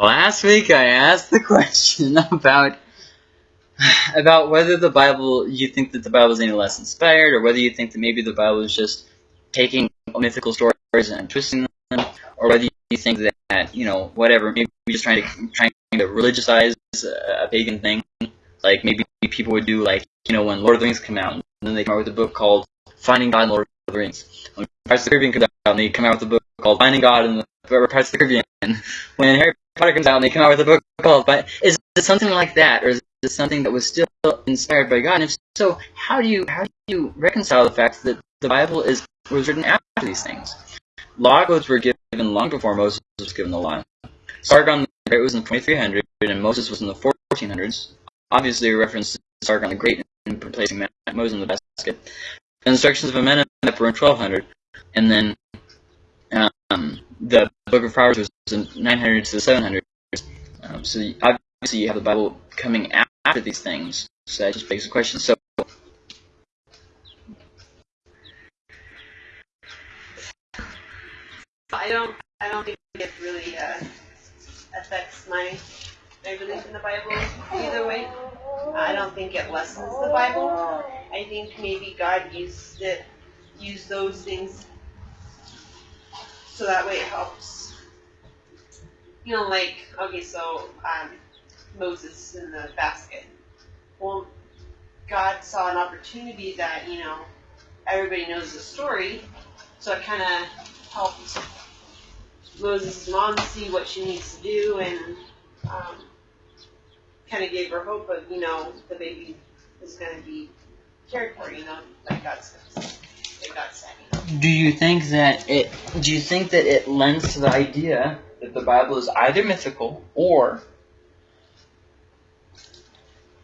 last week I asked the question about about whether the Bible, you think that the Bible is any less inspired, or whether you think that maybe the Bible is just taking mythical stories and twisting them, or whether you think that, you know, whatever, maybe just trying to trying to religiousize a pagan thing, like maybe people would do like, you know, when Lord of the Rings come out, and then they come out with a book called Finding God in Lord of the Rings. When Pirates of the Caribbean comes out, and they come out with a book called Finding God in the Pirates of the Caribbean. When Harry Comes out, and they come out with a book called, but is it something like that, or is is something that was still inspired by God? And if so, how do you how do you reconcile the fact that the Bible is was written after these things? Law codes were given long before Moses was given the law. Sargon the Great was in 2300, and Moses was in the 1400s. Obviously, a reference to Sargon the Great and replacing Moses in the basket. The instructions of Amenhotep were in 1200, and then um, the Book of Proverbs was in 900 to the 700s. Um, so obviously, you have the Bible coming after after these things. So that just begs the question. So I don't I don't think it really uh, affects my my belief in the Bible either way. I don't think it lessens the Bible. I think maybe God used it used those things so that way it helps. You know, like okay, so um, Moses in the basket. Well, God saw an opportunity that, you know, everybody knows the story, so it kind of helped Moses' mom see what she needs to do and um, kind of gave her hope of, you know, the baby is going to be cared for, you know, like God says. Like God said. Do you think that it? Do you think that it lends to the idea that the Bible is either mythical or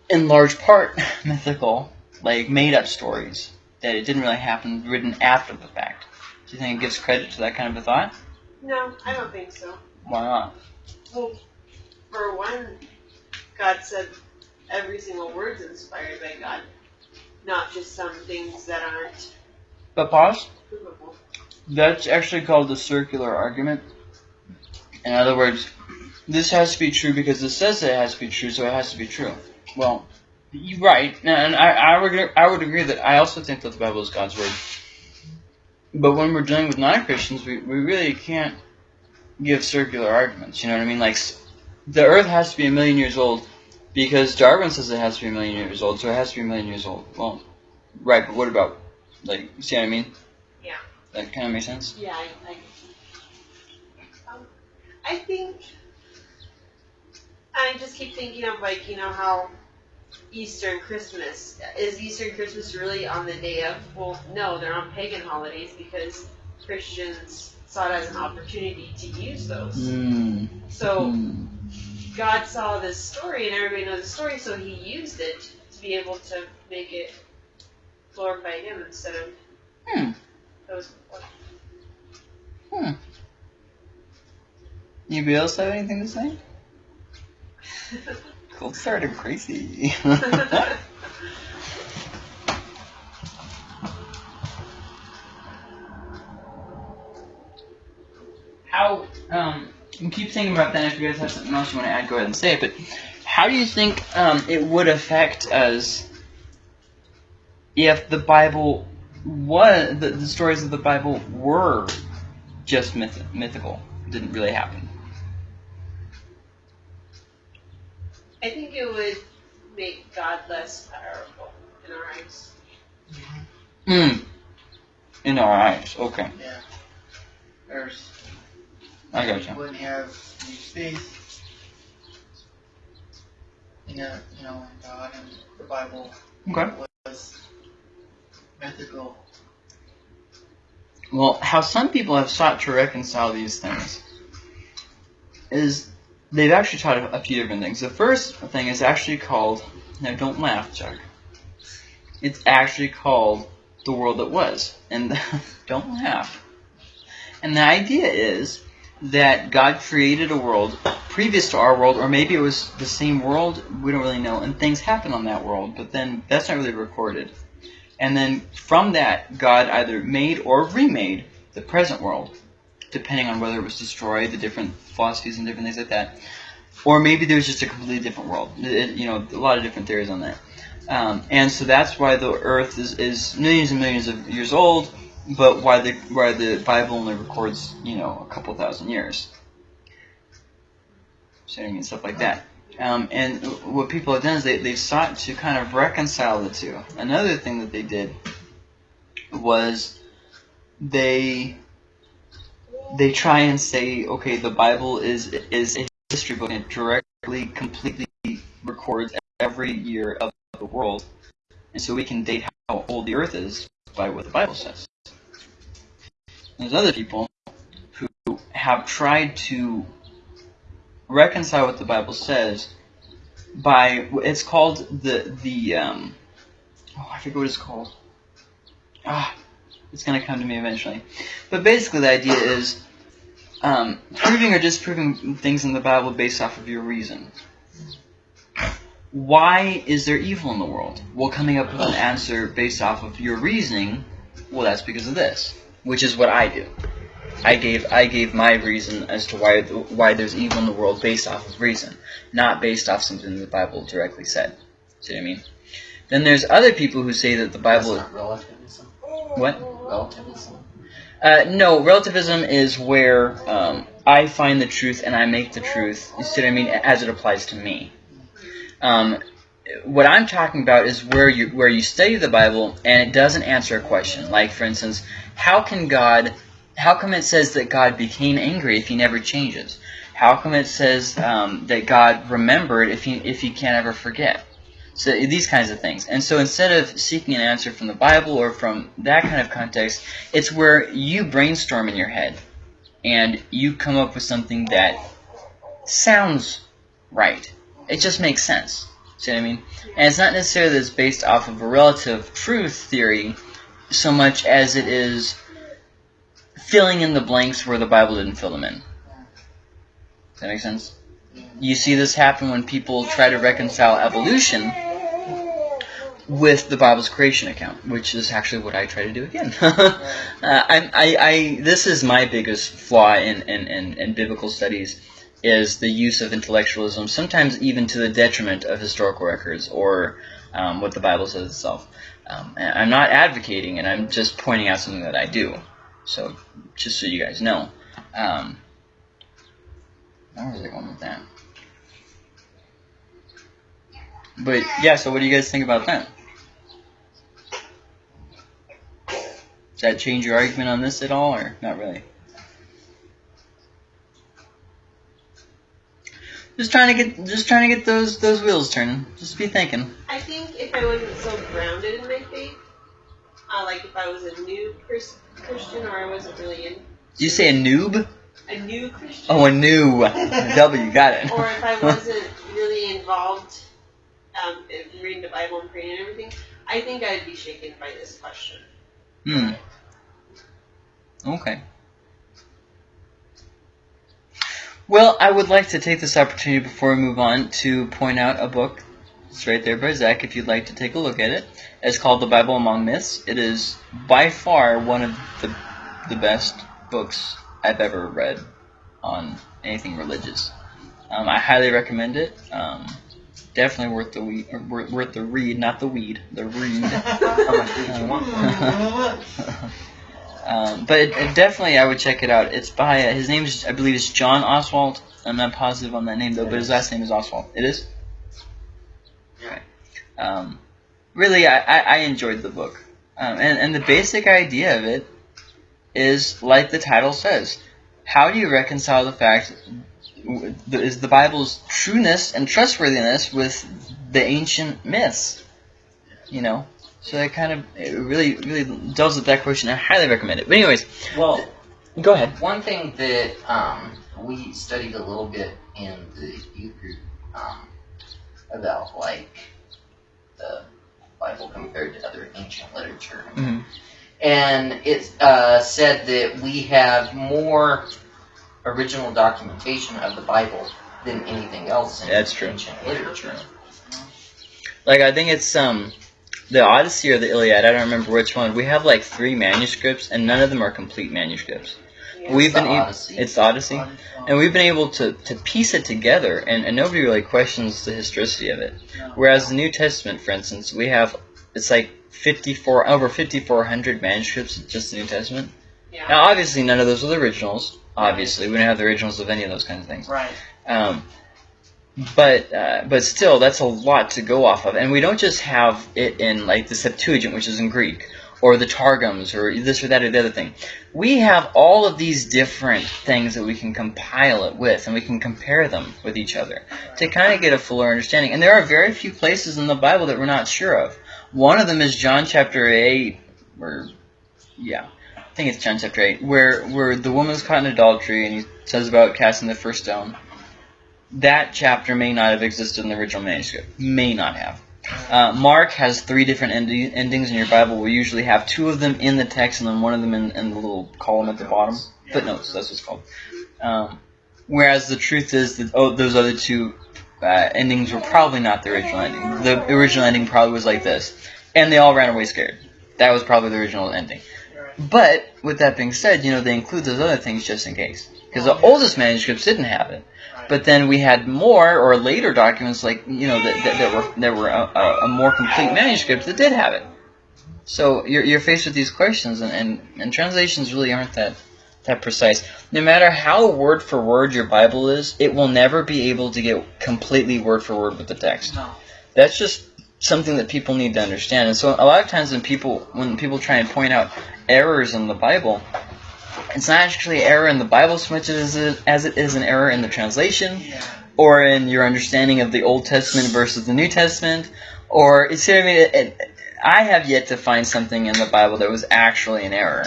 in large part mythical, like made up stories that it didn't really happen, written after the fact. Do you think it gives credit to that kind of a thought? No, I don't think so. Why not? Well, for one, God said every single word's inspired by God, not just some things that aren't But pause. That's actually called the circular argument. In other words, this has to be true because it says it has to be true, so it has to be true. Well, you're right, and I, I would I would agree that I also think that the Bible is God's word. But when we're dealing with non-Christians, we, we really can't give circular arguments. You know what I mean? Like the Earth has to be a million years old because Darwin says it has to be a million years old, so it has to be a million years old. Well, right, but what about like see what I mean? That kind of makes sense. Yeah, I, I, um, I think I just keep thinking of like you know how Easter and Christmas is Easter and Christmas really on the day of? Well, no, they're on pagan holidays because Christians saw it as an opportunity to use those. Mm. So Mm. God saw this story and everybody knows the story, so He used it to be able to make it glorify Him instead of Hmm. Those before. Hmm. Anybody else have anything to say? Cold started crazy. how um you keep thinking about that if you guys have something else you want to add go ahead and say it but how do you think um, it would affect us if the bible was the, the stories of the bible were just myth- mythical didn't really happen I think it would make God less powerful in our eyes. Hmm. in our eyes okay Yeah. There's i you gotcha wouldn't have any faith in a, you know, in God and the Bible okay was mythical. Well, how some people have sought to reconcile these things is they've actually taught a, few different things. The first thing is actually called, now don't laugh, Chuck. It's actually called the world that was. And don't laugh. And the idea is that God created a world previous to our world, or maybe it was the same world, we don't really know, and things happen on that world, but then that's not really recorded. And then from that, God either made or remade the present world. depending on whether it was destroyed, the different philosophies and different things like that, or maybe there's just a completely different world. It- you know, a lot of different theories on that. Um, and so that's why the Earth is, is millions and millions of years old, but why the why the Bible only records you know a couple thousand years. So stuff like that. Um, and what people have done is they, they've sought to kind of reconcile the two. Another thing that they did was they they try and say, okay, the Bible is is a history book and it directly, completely records every year of the world, and so we can date how old the Earth is by what the Bible says. There's other people who have tried to reconcile what the Bible says by it's called the the um oh I forget what it's called. Ah it's gonna come to me eventually. But basically the idea is um, proving or disproving things in the Bible based off of your reason. Why is there evil in the world? Well coming up with an answer based off of your reasoning well that's because of this which is what I do I gave I gave my reason as to why why there's evil in the world based off of reason, not based off something the Bible directly said. See what I mean? Then there's other people who say that the Bible. That's not relativism. What? Relativism. Uh, no, relativism is where um, I find the truth and I make the truth. You see what I mean? As it applies to me. Um, what I'm talking about is where you where you study the Bible and it doesn't answer a question. Like for instance, how can God how come it says that God became angry if he never changes? How come it says um, that God remembered if he if he can't ever forget? So these kinds of things. And so instead of seeking an answer from the Bible or from that kind of context, it's where you brainstorm in your head and you come up with something that sounds right. It just makes sense. See what I mean? And it's not necessarily that it's based off of a relative truth theory so much as it is filling in the blanks where the Bible didn't fill them in. Does that make sense? You see this happen when people try to reconcile evolution with the Bible's creation account, which is actually what I try to do again. uh, I, I, I, this is my biggest flaw in, in, in, in biblical studies is the use of intellectualism, sometimes even to the detriment of historical records or um, what the Bible says itself. Um, I'm not advocating, and I'm just pointing out something that I do. So, just so you guys know. Um, where was I going with that? But, yeah, so what do you guys think about that? Does that change your argument on this at all, or not really? Just trying to get, just trying to get those those wheels turning. Just be thinking. I think if I wasn't so grounded in my faith, uh, like if I was a new Chris, Christian or I wasn't really in Did you say a noob? a new Christian, Oh, a new W. Got it. or if I wasn't really involved um, in reading the Bible and praying and everything, I think I'd be shaken by this question. Hmm. Okay. Well, I would like to take this opportunity before we move on to point out a book. It's right there by Zach if you'd like to take a look at it. It's called The Bible Among Myths. It is by far one of the, the best books I've ever read on anything religious. Um, I highly recommend it. Um, definitely worth the weed, worth, worth the read, not the weed, the read. How much did you want? um, but it, it definitely, I would check it out. It's by uh, his name is, I believe, is John Oswalt. I'm not positive on that name though, but his last name is Oswalt. It is. Okay. Um, really, I, I, I enjoyed the book, um, and and the basic idea of it is like the title says. How do you reconcile the fact is the Bible's trueness and trustworthiness with the ancient myths? You know, so that kind of it really really delves with that question. I highly recommend it. But anyways, Well, go ahead. one thing that um, we studied a little bit in the youth group um, about like the Bible compared to other ancient literature, Mhm. and it uh, said that we have more original documentation of the Bible than anything else in That's true. ancient literature. Like I think it's um the Odyssey or the Iliad. I don't remember which one. We have like three manuscripts, and none of them are complete manuscripts. Yeah. We've been able, it's the Odyssey, Odyssey. and we've been able to, to piece it together, and, and nobody really questions the historicity of it. Whereas the New Testament, for instance, we have it's like 54 over 5400 manuscripts of just the New Testament. Yeah. Now, obviously, none of those are the originals. Obviously, we don't have the originals of any of those kinds of things. Right. Um, but uh, but still, that's a lot to go off of, and we don't just have it in like the Septuagint, which is in Greek, or the Targums, or this or that or the other thing. We have all of these different things that we can compile it with, and we can compare them with each other to kind of get a fuller understanding. And there are very few places in the Bible that we're not sure of. One of them is John chapter eight, or yeah, I think it's John chapter eight, where where the woman's caught in adultery, and he says about casting the first stone. That chapter may not have existed in the original manuscript. May not have. Uh, Mark has three different endi- endings in your Bible. We usually have two of them in the text and then one of them in, in the little column at the bottom. Yeah. Footnotes, that's what it's called. Um, whereas the truth is that oh, those other two uh, endings were probably not the original ending. The original ending probably was like this. And they all ran away scared. That was probably the original ending. But with that being said, you know, they include those other things just in case. Because the oldest manuscripts didn't have it. But then we had more or later documents like you know that, that, that were that were a, a, more complete manuscript that did have it. So you're, you're faced with these questions, and, and, and translations really aren't that that precise. No matter how word for word your Bible is, it will never be able to get completely word for word with the text. no. That's just something that people need to understand. And so a lot of times when people when people try and point out errors in the Bible, it's not actually error in the Bible so much as it, as it is an error in the translation or in your understanding of the Old Testament versus the New Testament, or you see what I mean? It, it, I have yet to find something in the Bible that was actually an error.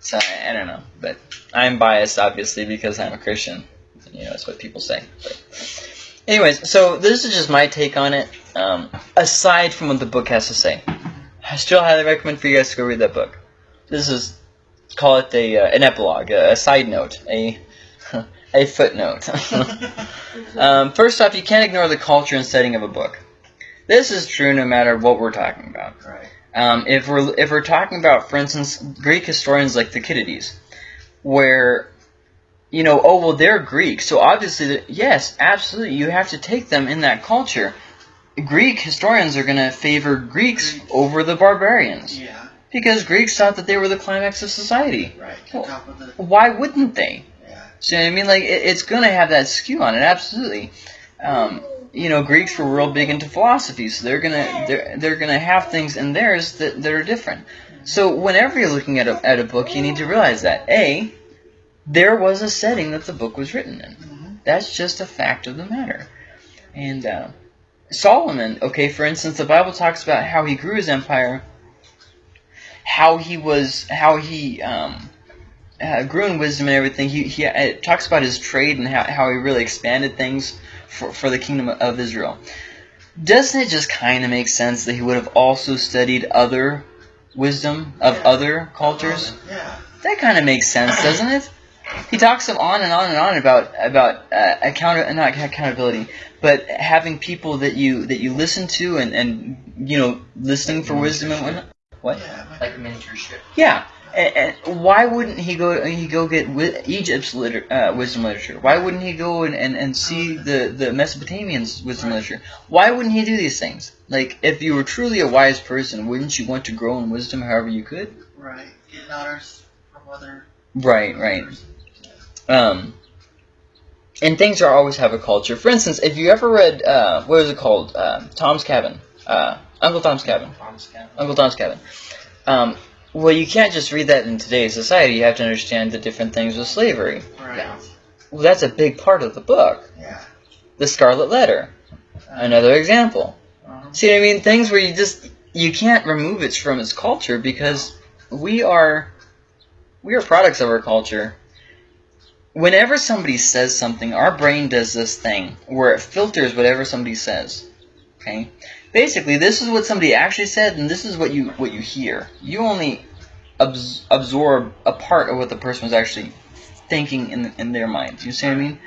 So I, I don't know, but I'm biased obviously because I'm a Christian. You know, that's what people say. But anyways, so this is just my take on it. Um, aside from what the book has to say, I still highly recommend for you guys to go read that book. This is call it a uh, an epilogue, a, a side note, a a footnote. Um, first off, you can't ignore the culture and setting of a book. This is true no matter what we're talking about. right. Um, if we're if we're talking about, for instance, Greek historians like Thucydides, where you know, oh well, they're Greek, so obviously, yes, absolutely, you have to take them in that culture. Greek historians are going to favor Greeks over the barbarians Yeah. Because Greeks thought that they were the climax of society. Right. Well- of the. Why wouldn't they? Yeah. So I mean, like it, it's gonna have that skew on it, absolutely. Um, you know, Greeks were real big into philosophy, so they're gonna they're they're gonna have things in theirs that, that are different. So whenever you're looking at a at a book, you need to realize that a there was a setting that the book was written in. Mhm. That's just a fact of the matter. And uh, Solomon, okay, for instance, the Bible talks about how he grew his empire, how he was, how he um, uh, grew in wisdom and everything. He, he it talks about his trade and how, how he really expanded things for, for the kingdom of Israel. Doesn't it just kind of make sense that he would have also studied other wisdom of Yeah. other cultures? Yeah. That kind of makes sense, doesn't it? He talks on and on and on about about uh, account not accountability, but having people that you that you listen to and and you know listening for wisdom and whatnot. What? Yeah. Like mentorship. Yeah. And, and why wouldn't he go? He go get Egypt's liter, uh, wisdom literature. Why wouldn't he go and, and, and see the the Mesopotamians' wisdom Right. literature? Why wouldn't he do these things? Like, if you were truly a wise person, wouldn't you want to grow in wisdom however you could? Right. Getting honors from other. Right. Right. Um, and things are always have a culture. For instance, if you ever read uh, what is it called, uh, Tom's Cabin, uh, Uncle Tom's Cabin, Tom's Cabin. Uncle Tom's Cabin. Um, well, you can't just read that in today's society. You have to understand the different things with slavery. Right. Yeah. Well, that's a big part of the book. Yeah. The Scarlet Letter, another example. Uh-huh. See what I mean? Things where you just you can't remove it from its culture because we are we are products of our culture. Whenever somebody says something, our brain does this thing where it filters whatever somebody says. Okay? Basically, this is what somebody actually said and this is what you what you hear. You only abs- absorb a part of what the person was actually thinking in in their minds. You see what I mean?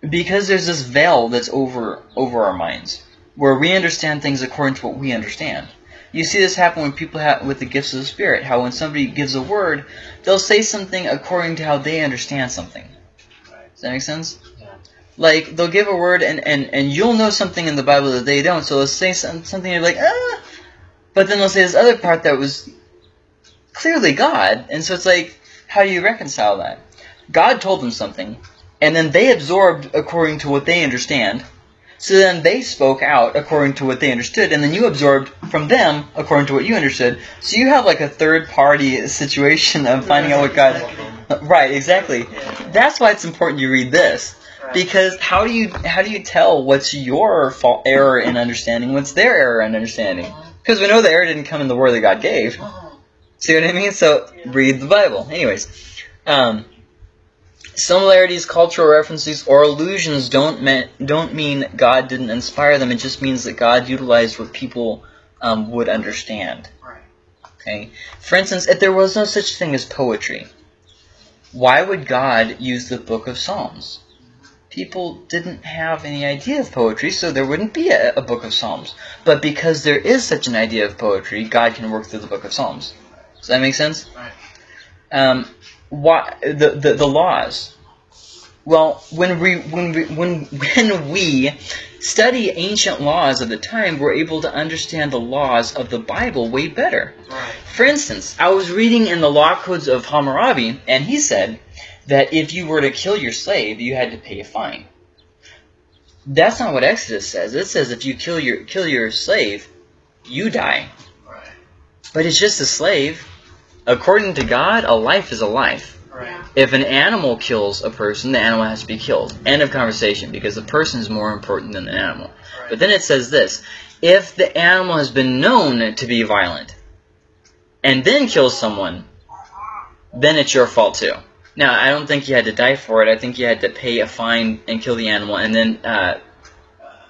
Because there's this veil that's over over our minds where we understand things according to what we understand. You see this happen when people have with the gifts of the Spirit. How when somebody gives a word, they'll say something according to how they understand something. Does that make sense? Like they'll give a word and, and, and you'll know something in the Bible that they don't. So they'll say some, something you're like ah, but then they'll say this other part that was clearly God, and so it's like how do you reconcile that? God told them something, and then they absorbed according to what they understand. So then they spoke out according to what they understood, and then you absorbed from them according to what you understood. So you have like a third party situation of finding out what God. Right, exactly. That's why it's important you read this. Because how do you how do you tell what's your fault error in understanding, what's their error in understanding? Because we know the error didn't come in the word that God gave. See what I mean? So read the Bible. Anyways, um, similarities, cultural references, or allusions don't mean don't mean God didn't inspire them. It just means that God utilized what people um, would understand. Okay. For instance, if there was no such thing as poetry, why would God use the Book of Psalms? People didn't have any idea of poetry, so there wouldn't be a, a Book of Psalms. But because there is such an idea of poetry, God can work through the Book of Psalms. Does that make sense? Right. Um, why the, the the laws? Well, when we when we when when we study ancient laws of the time, we're able to understand the laws of the Bible way better. Right. For instance, I was reading in the law codes of Hammurabi, and he said that if you were to kill your slave, you had to pay a fine. That's not what Exodus says. It says if you kill your kill your slave, you die. Right. But it's just a slave. According to God, a life is a life. Right. If an animal kills a person, the animal has to be killed. End of conversation, because the person is more important than the animal. Right. But then it says this if the animal has been known to be violent and then kills someone, then it's your fault too. Now, I don't think you had to die for it. I think you had to pay a fine and kill the animal and then uh,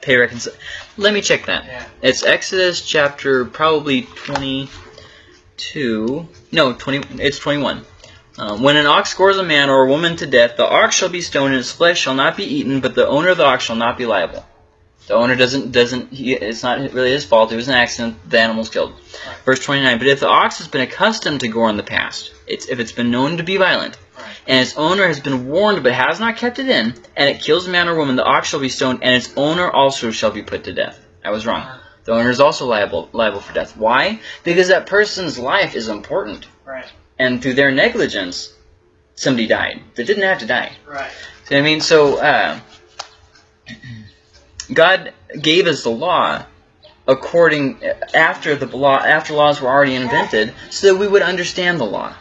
pay reconcil. Let me check that. Yeah. It's Exodus chapter probably 22. No, 20. It's 21. Um, when an ox scores a man or a woman to death, the ox shall be stoned, and its flesh shall not be eaten, but the owner of the ox shall not be liable. The owner doesn't doesn't. He, it's not really his fault. It was an accident. The animal's killed. Verse 29. But if the ox has been accustomed to gore in the past, it's if it's been known to be violent. And its owner has been warned but has not kept it in, and it kills a man or woman, the ox shall be stoned, and its owner also shall be put to death. I was wrong. The owner is also liable liable for death. Why? Because that person's life is important, Right. and through their negligence, somebody died. They didn't have to die. Right. See I mean? So, uh, God gave us the law according after the law after laws were already invented, so that we would understand the law.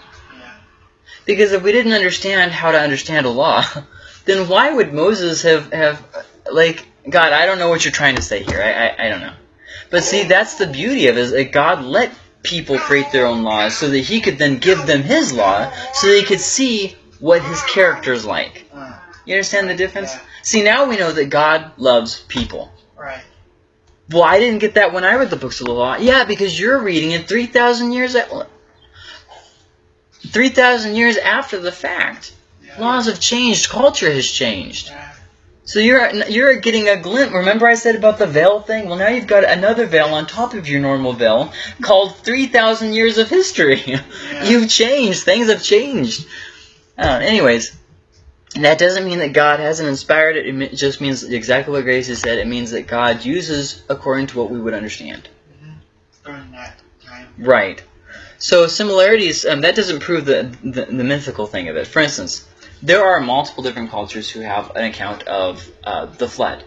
Because if we didn't understand how to understand a law, then why would Moses have have like God? I don't know what you're trying to say here. I I, I don't know. But see, that's the beauty of it. Is that God let people create their own laws so that He could then give them His law, so they could see what His character is like. You understand the difference? Yeah. See, now we know that God loves people. right. Well, I didn't get that when I read the books of the law. Yeah, because you're reading it 3,000 years at 3,000 years after the fact. Yeah. Laws have changed, culture has changed. Yeah. So you're you're getting a glimpse. Remember I said about the veil thing? Well, now you've got another veil on top of your normal veil called 3,000 years of history. Yeah. You've changed. Things have changed. Uh, anyways, that doesn't mean that God hasn't inspired it. It just means exactly what Gracie said. It means that God uses according to what we would understand. During that time. Right. So similarities, um, that doesn't prove the, the, the mythical thing of it. For instance, there are multiple different cultures who have an account of uh, the flood.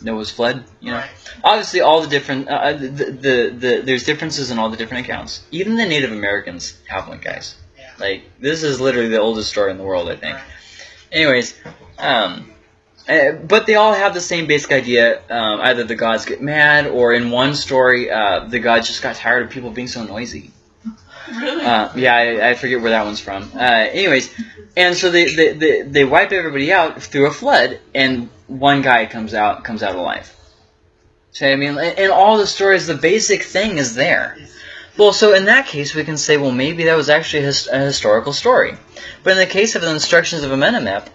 Noah's flood, you know. Right. Obviously, all the different, uh, the, the, the, there's differences in all the different accounts. Even the Native Americans have one, guys. Yeah. Like, this is literally the oldest story in the world, I think. Right. Anyways, um, uh, but they all have the same basic idea. Um, either the gods get mad, or in one story, uh, the gods just got tired of people being so noisy. Really? Uh, yeah, I, I forget where that one's from. Uh, anyways, and so they, they, they, they wipe everybody out through a flood, and one guy comes out comes out alive. So I mean, in all the stories, the basic thing is there. Well, so in that case, we can say, well, maybe that was actually a, a historical story. But in the case of the instructions of Amenemope,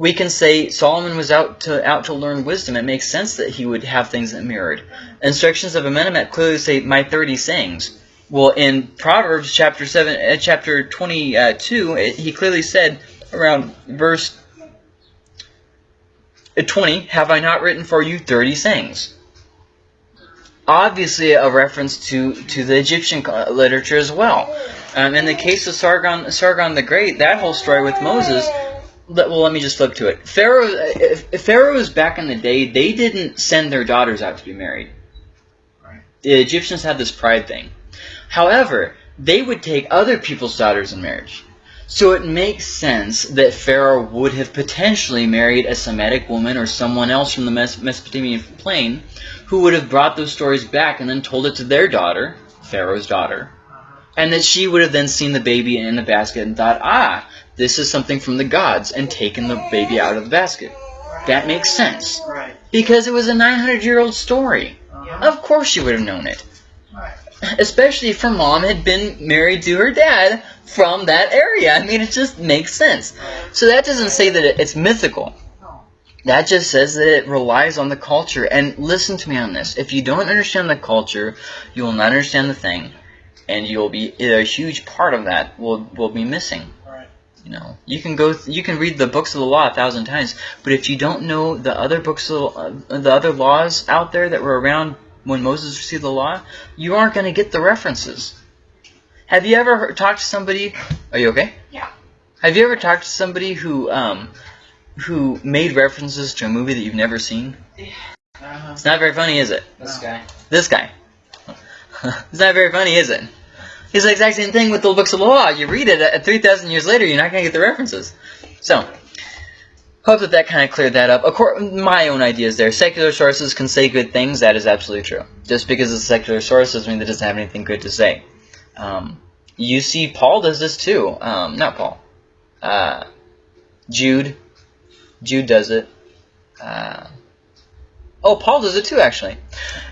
We can say Solomon was out to out to learn wisdom. It makes sense that he would have things that mirrored. Instructions of Amenemhet clearly say my thirty sayings. Well, in Proverbs chapter seven, uh, chapter twenty-two, it, he clearly said around verse uh, twenty, "Have I not written for you thirty sayings?" Obviously, a reference to to the Egyptian literature as well. Um, in the case of Sargon, Sargon the Great, that whole story with Moses. let- Well, let me just flip to it. Pharaoh, pharaohs back in the day, they didn't send their daughters out to be married. Right. The Egyptians had this pride thing. However, they would take other people's daughters in marriage. So it makes sense that Pharaoh would have potentially married a Semitic woman or someone else from the Mes- Mesopotamian plain who would have brought those stories back and then told it to their daughter, Pharaoh's daughter, and that she would have then seen the baby in the basket and thought, ah, this is something from the gods, and taken the baby out of the basket. That makes sense. Because it was a 900 year old story. Uh-huh. Of course she would have known it. Especially if her mom had been married to her dad from that area. I mean, it just makes sense. So that doesn't say that it's mythical. No. That just says that it relies on the culture. And listen to me on this. If you don't understand the culture, you will not understand the thing. And you'll be a huge part of that will will be missing. Right. You know, you can go, th- you can read the books of the law a thousand times, but if you don't know the other books, of, uh, the other laws out there that were around when Moses received the law, you aren't going to get the references. Have you ever heard, talked to somebody? Are you okay? Yeah. Have you ever talked to somebody who um, who made references to a movie that you've never seen? Uh-huh. It's not very funny, is it? This guy. This guy. it's not very funny, is it? It's the exact same thing with the books of the law. You read it at 3,000 years later, you're not going to get the references. So, hope that that kind of cleared that up. Of course, my own ideas there. Secular sources can say good things. That is absolutely true. Just because it's a secular source doesn't mean that it doesn't have anything good to say. Um, you see, Paul does this too. Um, not Paul. Uh, Jude. Jude does it. Uh, oh, Paul does it too, actually.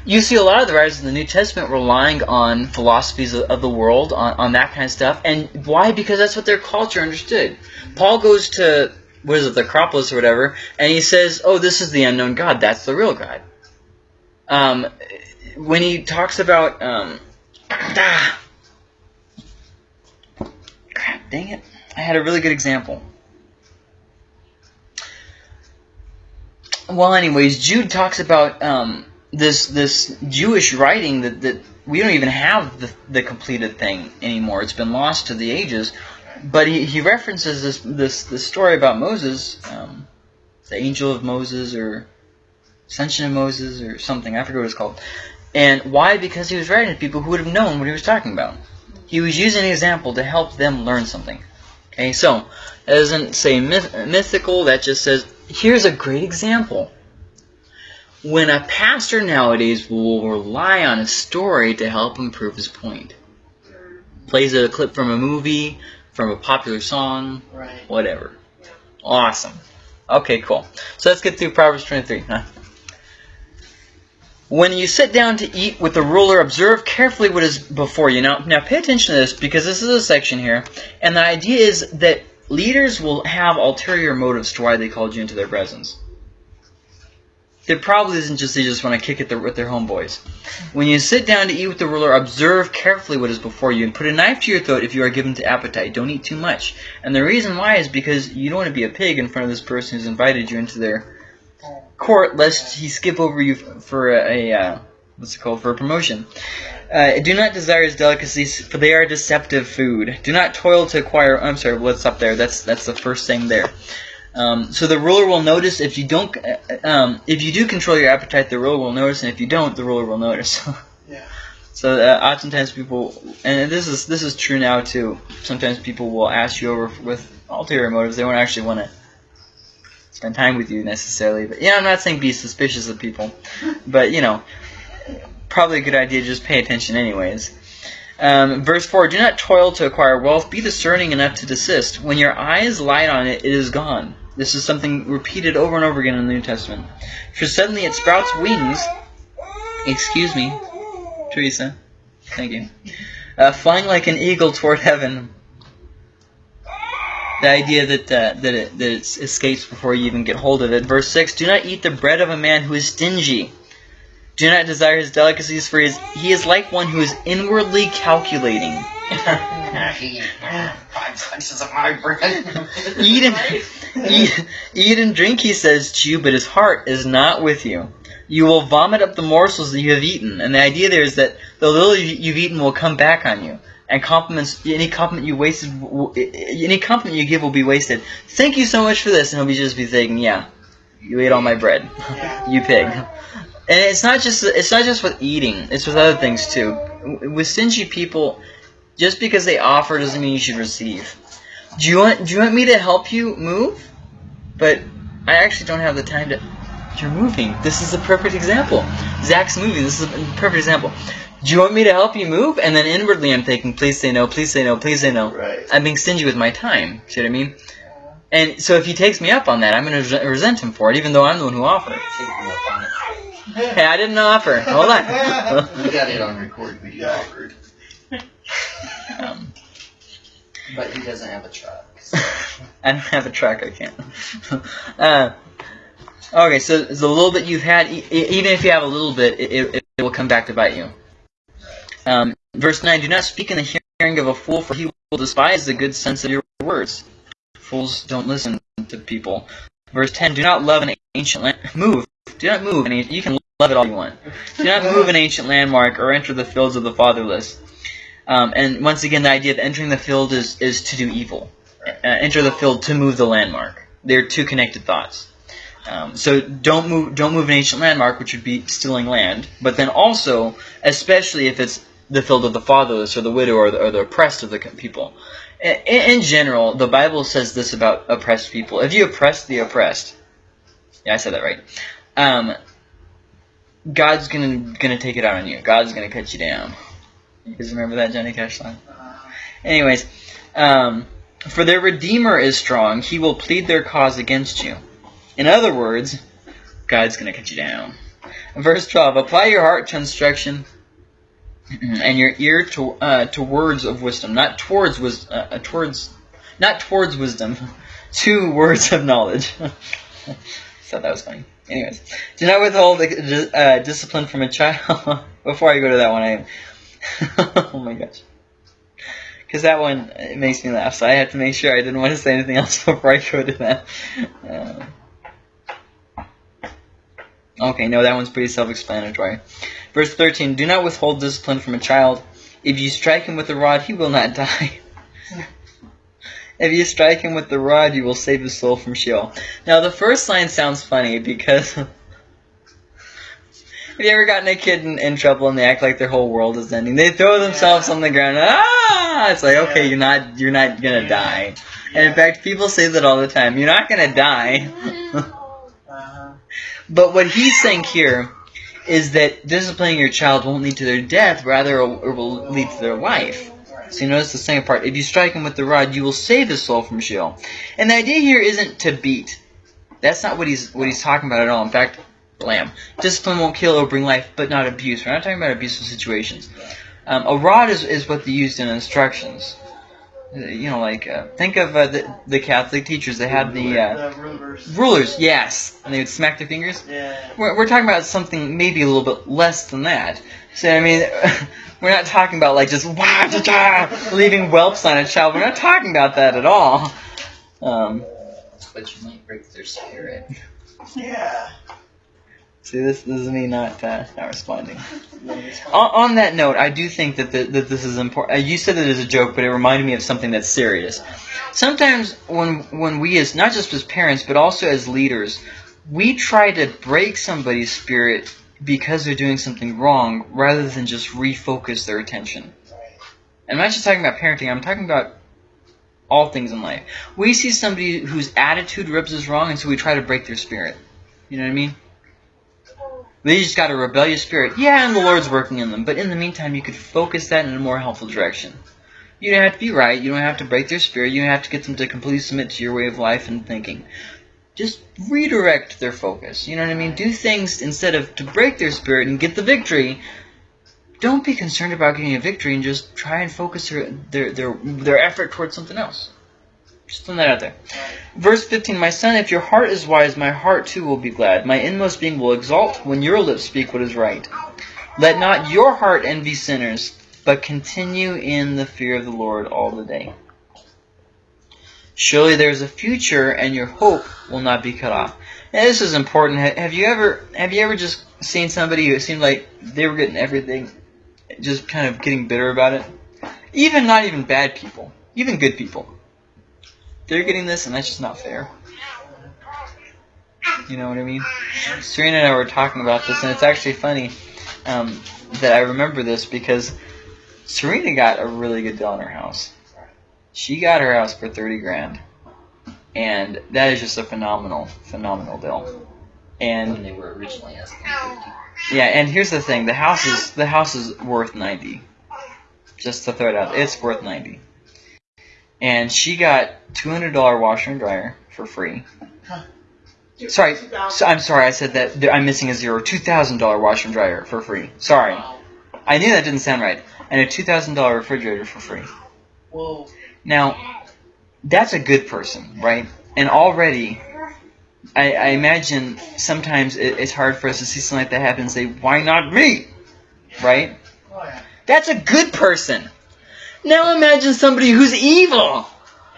You see a lot of the writers in the New Testament relying on philosophies of, of the world, on, on that kind of stuff. And why? Because that's what their culture understood. Paul goes to, what is it, the Acropolis or whatever, and he says, oh, this is the unknown God. That's the real God. Um, when he talks about, um, ah, crap, dang it. I had a really good example. Well, anyways, Jude talks about um, this this Jewish writing that, that we don't even have the, the completed thing anymore. It's been lost to the ages. But he, he references this this this story about Moses, um, the angel of Moses or ascension of Moses or something. I forget what it's called. And why? Because he was writing to people who would have known what he was talking about. He was using an example to help them learn something. Okay, so it doesn't say myth, mythical. That just says here's a great example. When a pastor nowadays will rely on a story to help him prove his point, plays a clip from a movie, from a popular song, Right. whatever. Awesome. Okay, cool. So let's get through Proverbs 23. Huh? When you sit down to eat with the ruler, observe carefully what is before you. Now, now pay attention to this because this is a section here, and the idea is that leaders will have ulterior motives to why they called you into their presence. It probably isn't just they just want to kick it with their homeboys. When you sit down to eat with the ruler, observe carefully what is before you and put a knife to your throat if you are given to appetite. Don't eat too much. And the reason why is because you don't want to be a pig in front of this person who's invited you into their court, lest he skip over you for a, a uh, what's it called for a promotion. Uh, do not desire his delicacies, for they are deceptive food. Do not toil to acquire. I'm sorry, let's stop there. That's that's the first thing there. Um, so the ruler will notice if you don't, uh, um, if you do control your appetite, the ruler will notice, and if you don't, the ruler will notice. Yeah. So uh, oftentimes people, and this is this is true now too. Sometimes people will ask you over with ulterior motives. They won't actually want to spend time with you necessarily. But yeah, I'm not saying be suspicious of people, but you know, probably a good idea to just pay attention anyways. Um, verse 4, Do not toil to acquire wealth, be discerning enough to desist. When your eyes light on it, it is gone. This is something repeated over and over again in the New Testament. For suddenly it sprouts wings. Excuse me, Teresa. Thank you. Uh, flying like an eagle toward heaven. The idea that uh, that it, that it escapes before you even get hold of it. Verse six: Do not eat the bread of a man who is stingy. Do not desire his delicacies, for he is, he is like one who is inwardly calculating. Five slices of my bread. Eat and, eat, eat and drink, he says to you, but his heart is not with you. You will vomit up the morsels that you have eaten. And the idea there is that the little you- you've eaten will come back on you. And compliments, any compliment you wasted, any compliment you give will be wasted. Thank you so much for this, and he'll be just be thinking, yeah, you ate all my bread, you pig. And it's not just it's not just with eating; it's with other things too. With stingy people, just because they offer doesn't mean you should receive. Do you want Do you want me to help you move? But I actually don't have the time to. You're moving. This is a perfect example. Zach's moving. This is a perfect example. Do you want me to help you move? And then inwardly, I'm thinking, please say no, please say no, please say no. Right. I'm being stingy with my time. See what I mean? And so if he takes me up on that, I'm going to resent him for it, even though I'm the one who offered. Hey, I didn't offer. Hold on. We got it on record, but you offered. um, But he doesn't have a truck. so- I don't have a truck. I can't. uh, okay, so the little bit you've had, e- e- even if you have a little bit, it, it, it will come back to bite you. Um, verse 9, Do not speak in the hearing of a fool, for he will despise the good sense of your words. Fools don't listen to people. Verse 10, Do not love an ancient land. Move. Do not move. An ancient, you can love it all you want. Do not move an ancient landmark or enter the fields of the fatherless. Um, and once again, the idea of entering the field is, is to do evil. Uh, enter the field to move the landmark. They're two connected thoughts. Um, so don't move don't move an ancient landmark, which would be stealing land. But then also, especially if it's the field of the fatherless or the widow or the, or the oppressed of the people. In, in general, the Bible says this about oppressed people: if you oppress the oppressed, yeah, I said that right. Um, God's gonna gonna take it out on you. God's gonna cut you down. You guys remember that Johnny Cash song? Anyways, um, for their Redeemer is strong; he will plead their cause against you. In other words, God's to cut you down. Verse 12, apply your heart to instruction and your ear to uh, to words of wisdom, not towards wis- uh, uh, towards not towards wisdom, to words of knowledge. Thought that was funny. Anyways, do not withhold uh, discipline from a child. Before I go to that one, I oh my gosh, because that one it makes me laugh. So I had to make sure I didn't want to say anything else before I go to that. Uh, Okay, no, that one's pretty self-explanatory. Verse 13, Do not withhold discipline from a child. If you strike him with a rod, he will not die. If you strike him with the rod, you will save his soul from Sheol. Now, the first line sounds funny because... have you ever gotten a kid in, in trouble and they act like their whole world is ending? They throw themselves Yeah. on the ground. Ah! It's like, okay, Yeah. you're not, you're not gonna Yeah. die. And in fact, people say that all the time. You're not gonna die. Uh-huh. But what he's saying here is that disciplining your child won't lead to their death, rather it will lead to their life. So you notice the second part. If you strike him with the rod, you will save his soul from Sheol. And the idea here isn't to beat. That's not what he's what he's talking about at all. In fact, lamb. Discipline won't kill or bring life, but not abuse. We're not talking about abusive situations. Um, a rod is, is what they used in instructions. Uh, You know, like uh, think of uh, the the Catholic teachers. They had the uh, the rulers. rulers, yes, and they would smack their fingers. Yeah. We're, we're talking about something maybe a little bit less than that. So I mean, we're not talking about like just wah, da, da, leaving whelps on a child. We're not talking about that at all. Um, But you might break their spirit. Yeah. see, this, this is me not uh, not responding. On, on that note, I do think that the, that this is important. You said it as a joke, but it reminded me of something that's serious. Sometimes when when we as not just as parents, but also as leaders, we try to break somebody's spirit because they're doing something wrong, rather than just refocus their attention. And I'm not just talking about parenting. I'm talking about all things in life. We see somebody whose attitude rubs us wrong, and so we try to break their spirit. You know what I mean? They just got a rebellious spirit. Yeah, and the Lord's working in them. But in the meantime, you could focus that in a more helpful direction. You don't have to be right. You don't have to break their spirit. You don't have to get them to completely submit to your way of life and thinking. Just redirect their focus. You know what I mean? Do things instead of to break their spirit and get the victory. Don't be concerned about getting a victory and just try and focus their their their, their effort towards something else. Just throwing that out there. Verse 15 My son, if your heart is wise, my heart too will be glad. My inmost being will exalt when your lips speak what is right. Let not your heart envy sinners, but continue in the fear of the Lord all the day. Surely there is a future, and your hope will not be cut off. And this is important. Have you ever have you ever just seen somebody who seemed like they were getting everything, just kind of getting bitter about it? Even not even bad people, even good people. They're getting this, and that's just not fair. You know what I mean? Serena and I were talking about this, and it's actually funny um, that I remember this because Serena got a really good deal on her house. She got her house for thirty grand, and that is just a phenomenal, phenomenal deal. And when they were originally asking fifty. yeah, and here's the thing: the house is the house is worth ninety. Just to throw it out, it's worth ninety. And she got two hundred dollar washer and dryer for free. Sorry, so I'm sorry, I said that I'm missing a zero. Two thousand dollar washer and dryer for free. Sorry, I knew that didn't sound right. And a two thousand dollar refrigerator for free. Whoa. Now, that's a good person, right? And already, I, I imagine sometimes it, it's hard for us to see something like that happen and say, why not me? Right? That's a good person. Now imagine somebody who's evil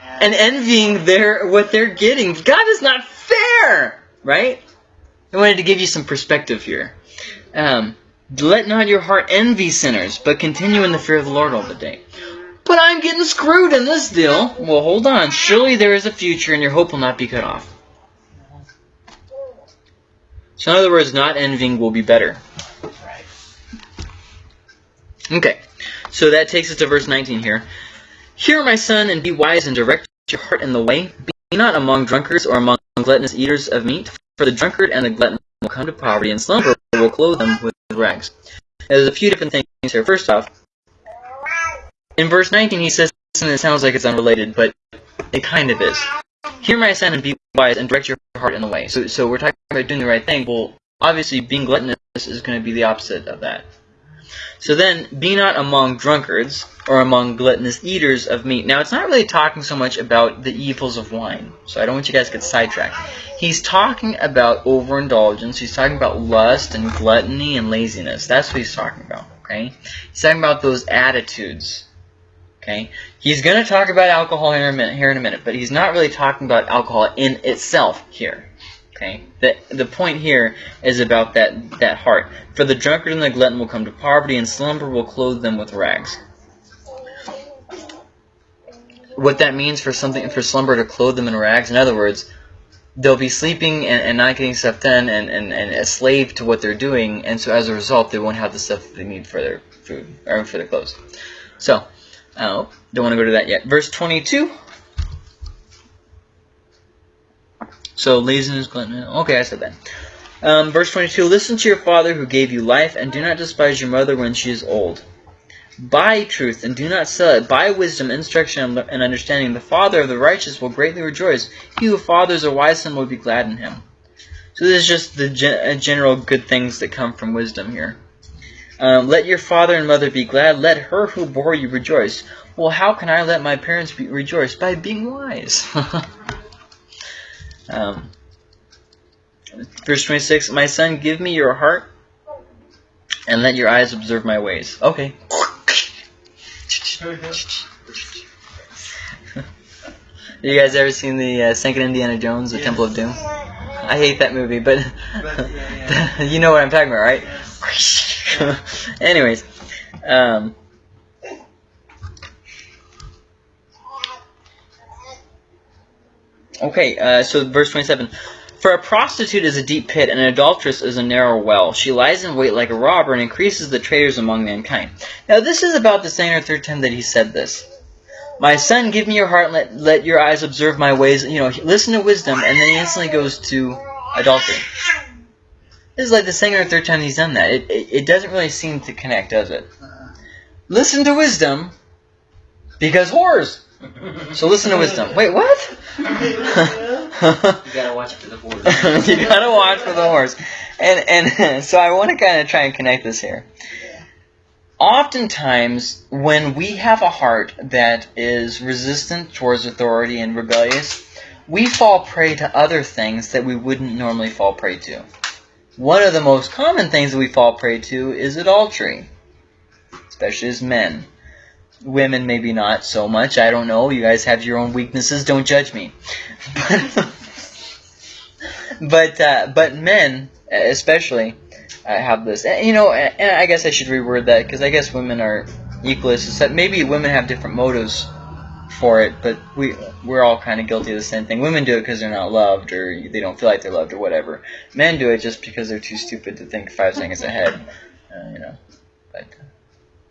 and envying their what they're getting. God is not fair, right? I wanted to give you some perspective here. Um, let not your heart envy sinners, but continue in the fear of the Lord all the day. But I'm getting screwed in this deal. Well, hold on. Surely there is a future, and your hope will not be cut off. So, in other words, not envying will be better. Okay, so that takes us to verse 19 here. Hear, my son, and be wise, and direct your heart in the way. Be not among drunkards or among gluttonous eaters of meat, for the drunkard and the glutton will come to poverty, and slumber will clothe them with rags. There's a few different things here. First off, in verse 19 he says, and it sounds like it's unrelated, but it kind of is. Hear, my son, and be wise, and direct your heart in the way. So, so we're talking about doing the right thing. Well, obviously, being gluttonous is going to be the opposite of that. So then, be not among drunkards or among gluttonous eaters of meat. Now, it's not really talking so much about the evils of wine. So I don't want you guys to get sidetracked. He's talking about overindulgence. He's talking about lust and gluttony and laziness. That's what he's talking about. Okay. He's talking about those attitudes. Okay. He's going to talk about alcohol here in a minute. Here in a minute, but he's not really talking about alcohol in itself here. Okay. The the point here is about that that heart. For the drunkard and the glutton will come to poverty, and slumber will clothe them with rags. What that means for something for slumber to clothe them in rags, in other words, they'll be sleeping and, and not getting stuff done and, and, and a slave to what they're doing, and so as a result, they won't have the stuff they need for their food or for their clothes. So, uh, don't want to go to that yet. Verse 22. So laziness, gluttony. Okay, I said that. Um, verse 22 Listen to your father who gave you life, and do not despise your mother when she is old. Buy truth, and do not sell it. Buy wisdom, instruction, and understanding. The father of the righteous will greatly rejoice. He who fathers a wise son will be glad in him. So this is just the gen- general good things that come from wisdom here. Um, let your father and mother be glad. Let her who bore you rejoice. Well, how can I let my parents be, rejoice? By being wise. um, verse 26 My son, give me your heart, and let your eyes observe my ways. Okay. you guys ever seen the uh, second Indiana Jones, The Yes. Temple of Doom? I hate that movie, but But, yeah, you know what I'm talking about, right? Anyways, um, okay, uh, so verse 27. For a prostitute is a deep pit, and an adulteress is a narrow well. She lies in wait like a robber and increases the traitors among mankind. Now, this is about the second or third time that he said this. My son, give me your heart, and let, let your eyes observe my ways. You know, listen to wisdom, and then he instantly goes to adultery. This is like the second or third time he's done that. It, it, it doesn't really seem to connect, does it? Listen to wisdom, because whores. So listen to wisdom. Wait, what? You gotta watch for the board. you gotta watch for the horse. And and so I want to kind of try and connect this here. oftentimes when we have a heart that is resistant towards authority and rebellious, we fall prey to other things that we wouldn't normally fall prey to. One of the most common things that we fall prey to is adultery, especially as men. Women maybe not so much. I don't know. You guys have your own weaknesses. Don't judge me. but uh, but men especially uh, have this. And, you know, and, I guess I should reword that because I guess women are equalist. It's that maybe women have different motives for it, but we we're all kind of guilty of the same thing. Women do it because they're not loved or they don't feel like they're loved or whatever. Men do it just because they're too stupid to think five seconds ahead. Uh, you know, but uh,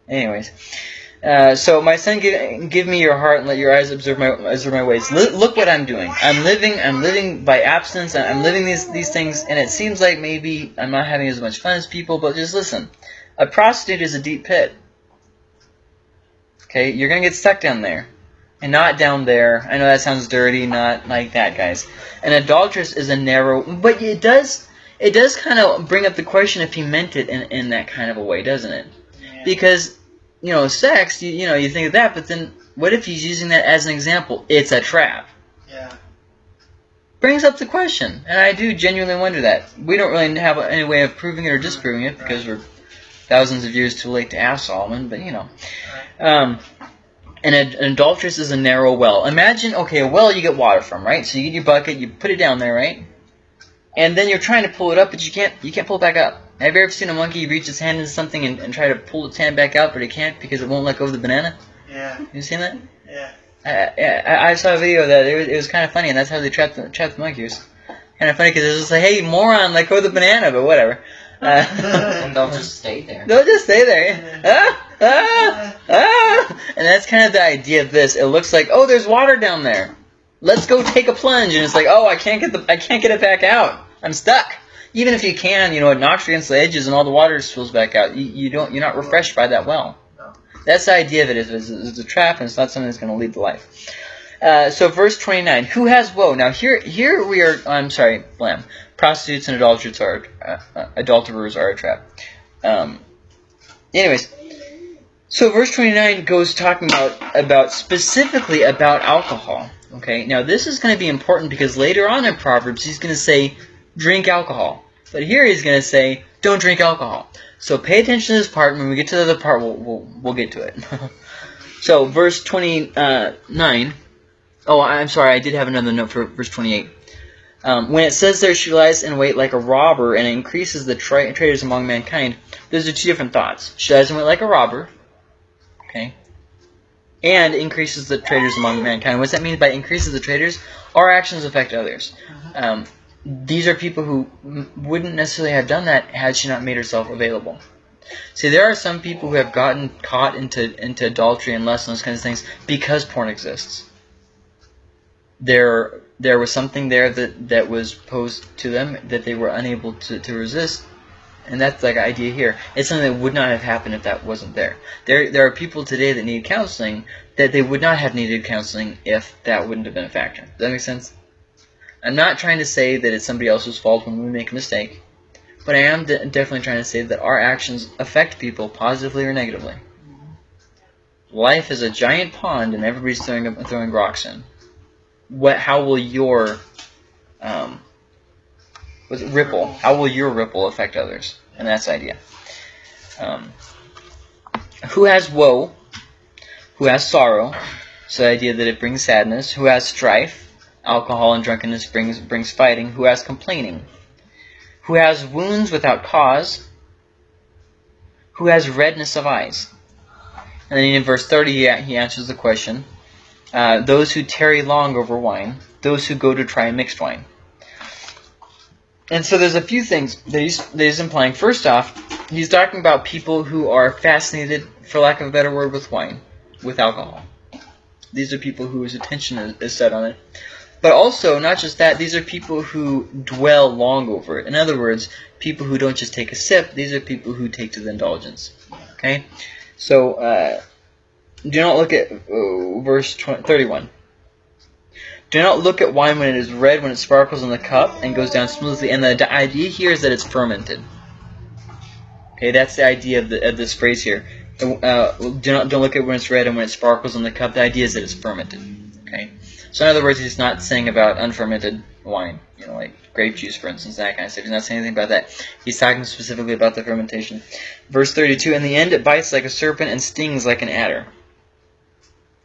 anyways. Uh, so my son, give, give me your heart and let your eyes observe my observe my ways. L look what I'm doing. I'm living. I'm living by abstinence. I'm living these these things, and it seems like maybe I'm not having as much fun as people. But just listen, a prostitute is a deep pit. Okay, you're gonna get stuck down there, and not down there. I know that sounds dirty, not like that, guys. An adulteress is a narrow, but it does it does kind of bring up the question if he meant it in in that kind of a way, doesn't it? Yeah. Because you know, sex, you, you know, you think of that, but then what if he's using that as an example? It's a trap. Yeah. Brings up the question, and I do genuinely wonder that. We don't really have any way of proving it or disproving it because we're thousands of years too late to ask Solomon, but you know. Um, and an adulteress is a narrow well. Imagine, okay, a well you get water from, right? So you get your bucket, you put it down there, right? And then you're trying to pull it up, but you can't. You can't pull it back up. Have you ever seen a monkey reach its hand into something and, and try to pull its hand back out, but it can't because it won't let go of the banana? Yeah. You seen that? Yeah. I, I, I saw a video of that. It was, it was kind of funny, and that's how they trapped the, trapped the monkey. It was kind of funny because it was just like, hey, moron, let go of the banana, but whatever. Uh, and they'll just stay there. they'll just stay there. Ah, ah, ah. And that's kind of the idea of this. It looks like, oh, there's water down there. Let's go take a plunge, and it's like, oh, I can't get the, I can't get it back out. I'm stuck. Even if you can, you know, it knocks against the edges, and all the water spills back out. You, you don't, you're not refreshed by that well. No. That's the idea of it. Is it's, it's a trap, and it's not something that's going to lead to life. Uh, so verse 29, who has woe? Now here, here we are. I'm sorry, blam. Prostitutes and adulterers are uh, uh, adulterers are a trap. Um, anyways, so verse 29 goes talking about about specifically about alcohol. Okay, now this is going to be important because later on in Proverbs he's going to say drink alcohol, but here he's going to say don't drink alcohol. So pay attention to this part. When we get to the other part, we'll we'll, we'll get to it. so verse 29. Oh, I'm sorry. I did have another note for verse 28. Um, when it says there she lies in wait like a robber and increases the tra traitors among mankind, those are two different thoughts. She lies in wait like a robber, okay, and increases the traitors among mankind. What does that mean by increases the traitors? Our actions affect others. Um, these are people who m- wouldn't necessarily have done that had she not made herself available. See, there are some people who have gotten caught into into adultery and lust and those kinds of things because porn exists. There, there was something there that, that was posed to them that they were unable to, to resist, and that's like idea here. It's something that would not have happened if that wasn't there. There, there are people today that need counseling that they would not have needed counseling if that wouldn't have been a factor. Does that make sense? I'm not trying to say that it's somebody else's fault when we make a mistake, but I am de definitely trying to say that our actions affect people positively or negatively. Life is a giant pond, and everybody's throwing throwing rocks in. What? How will your um, was it ripple? How will your ripple affect others? And that's the idea. Um, who has woe? Who has sorrow? So the idea that it brings sadness. Who has strife? Alcohol and drunkenness brings brings fighting. Who has complaining? Who has wounds without cause? Who has redness of eyes? And then in verse 30, he, he answers the question. Uh, those who tarry long over wine, those who go to try mixed wine. And so there's a few things that he's, that he's implying. First off, he's talking about people who are fascinated, for lack of a better word, with wine, with alcohol. These are people whose attention is, is set on it. But also, not just that, these are people who dwell long over it. In other words, people who don't just take a sip, these are people who take to the indulgence. Okay? So, uh, do not look at uh, verse 20, 31. Do not look at wine when it is red, when it sparkles in the cup and goes down smoothly. And the idea here is that it's fermented. Okay, that's the idea of, the, of this phrase here. Uh, do not don't look at when it's red and when it sparkles in the cup. The idea is that it's fermented. Okay. So in other words, he's not saying about unfermented wine, you know, like grape juice, for instance, that kind of stuff. He's not saying anything about that. He's talking specifically about the fermentation. Verse 32, In the end it bites like a serpent and stings like an adder.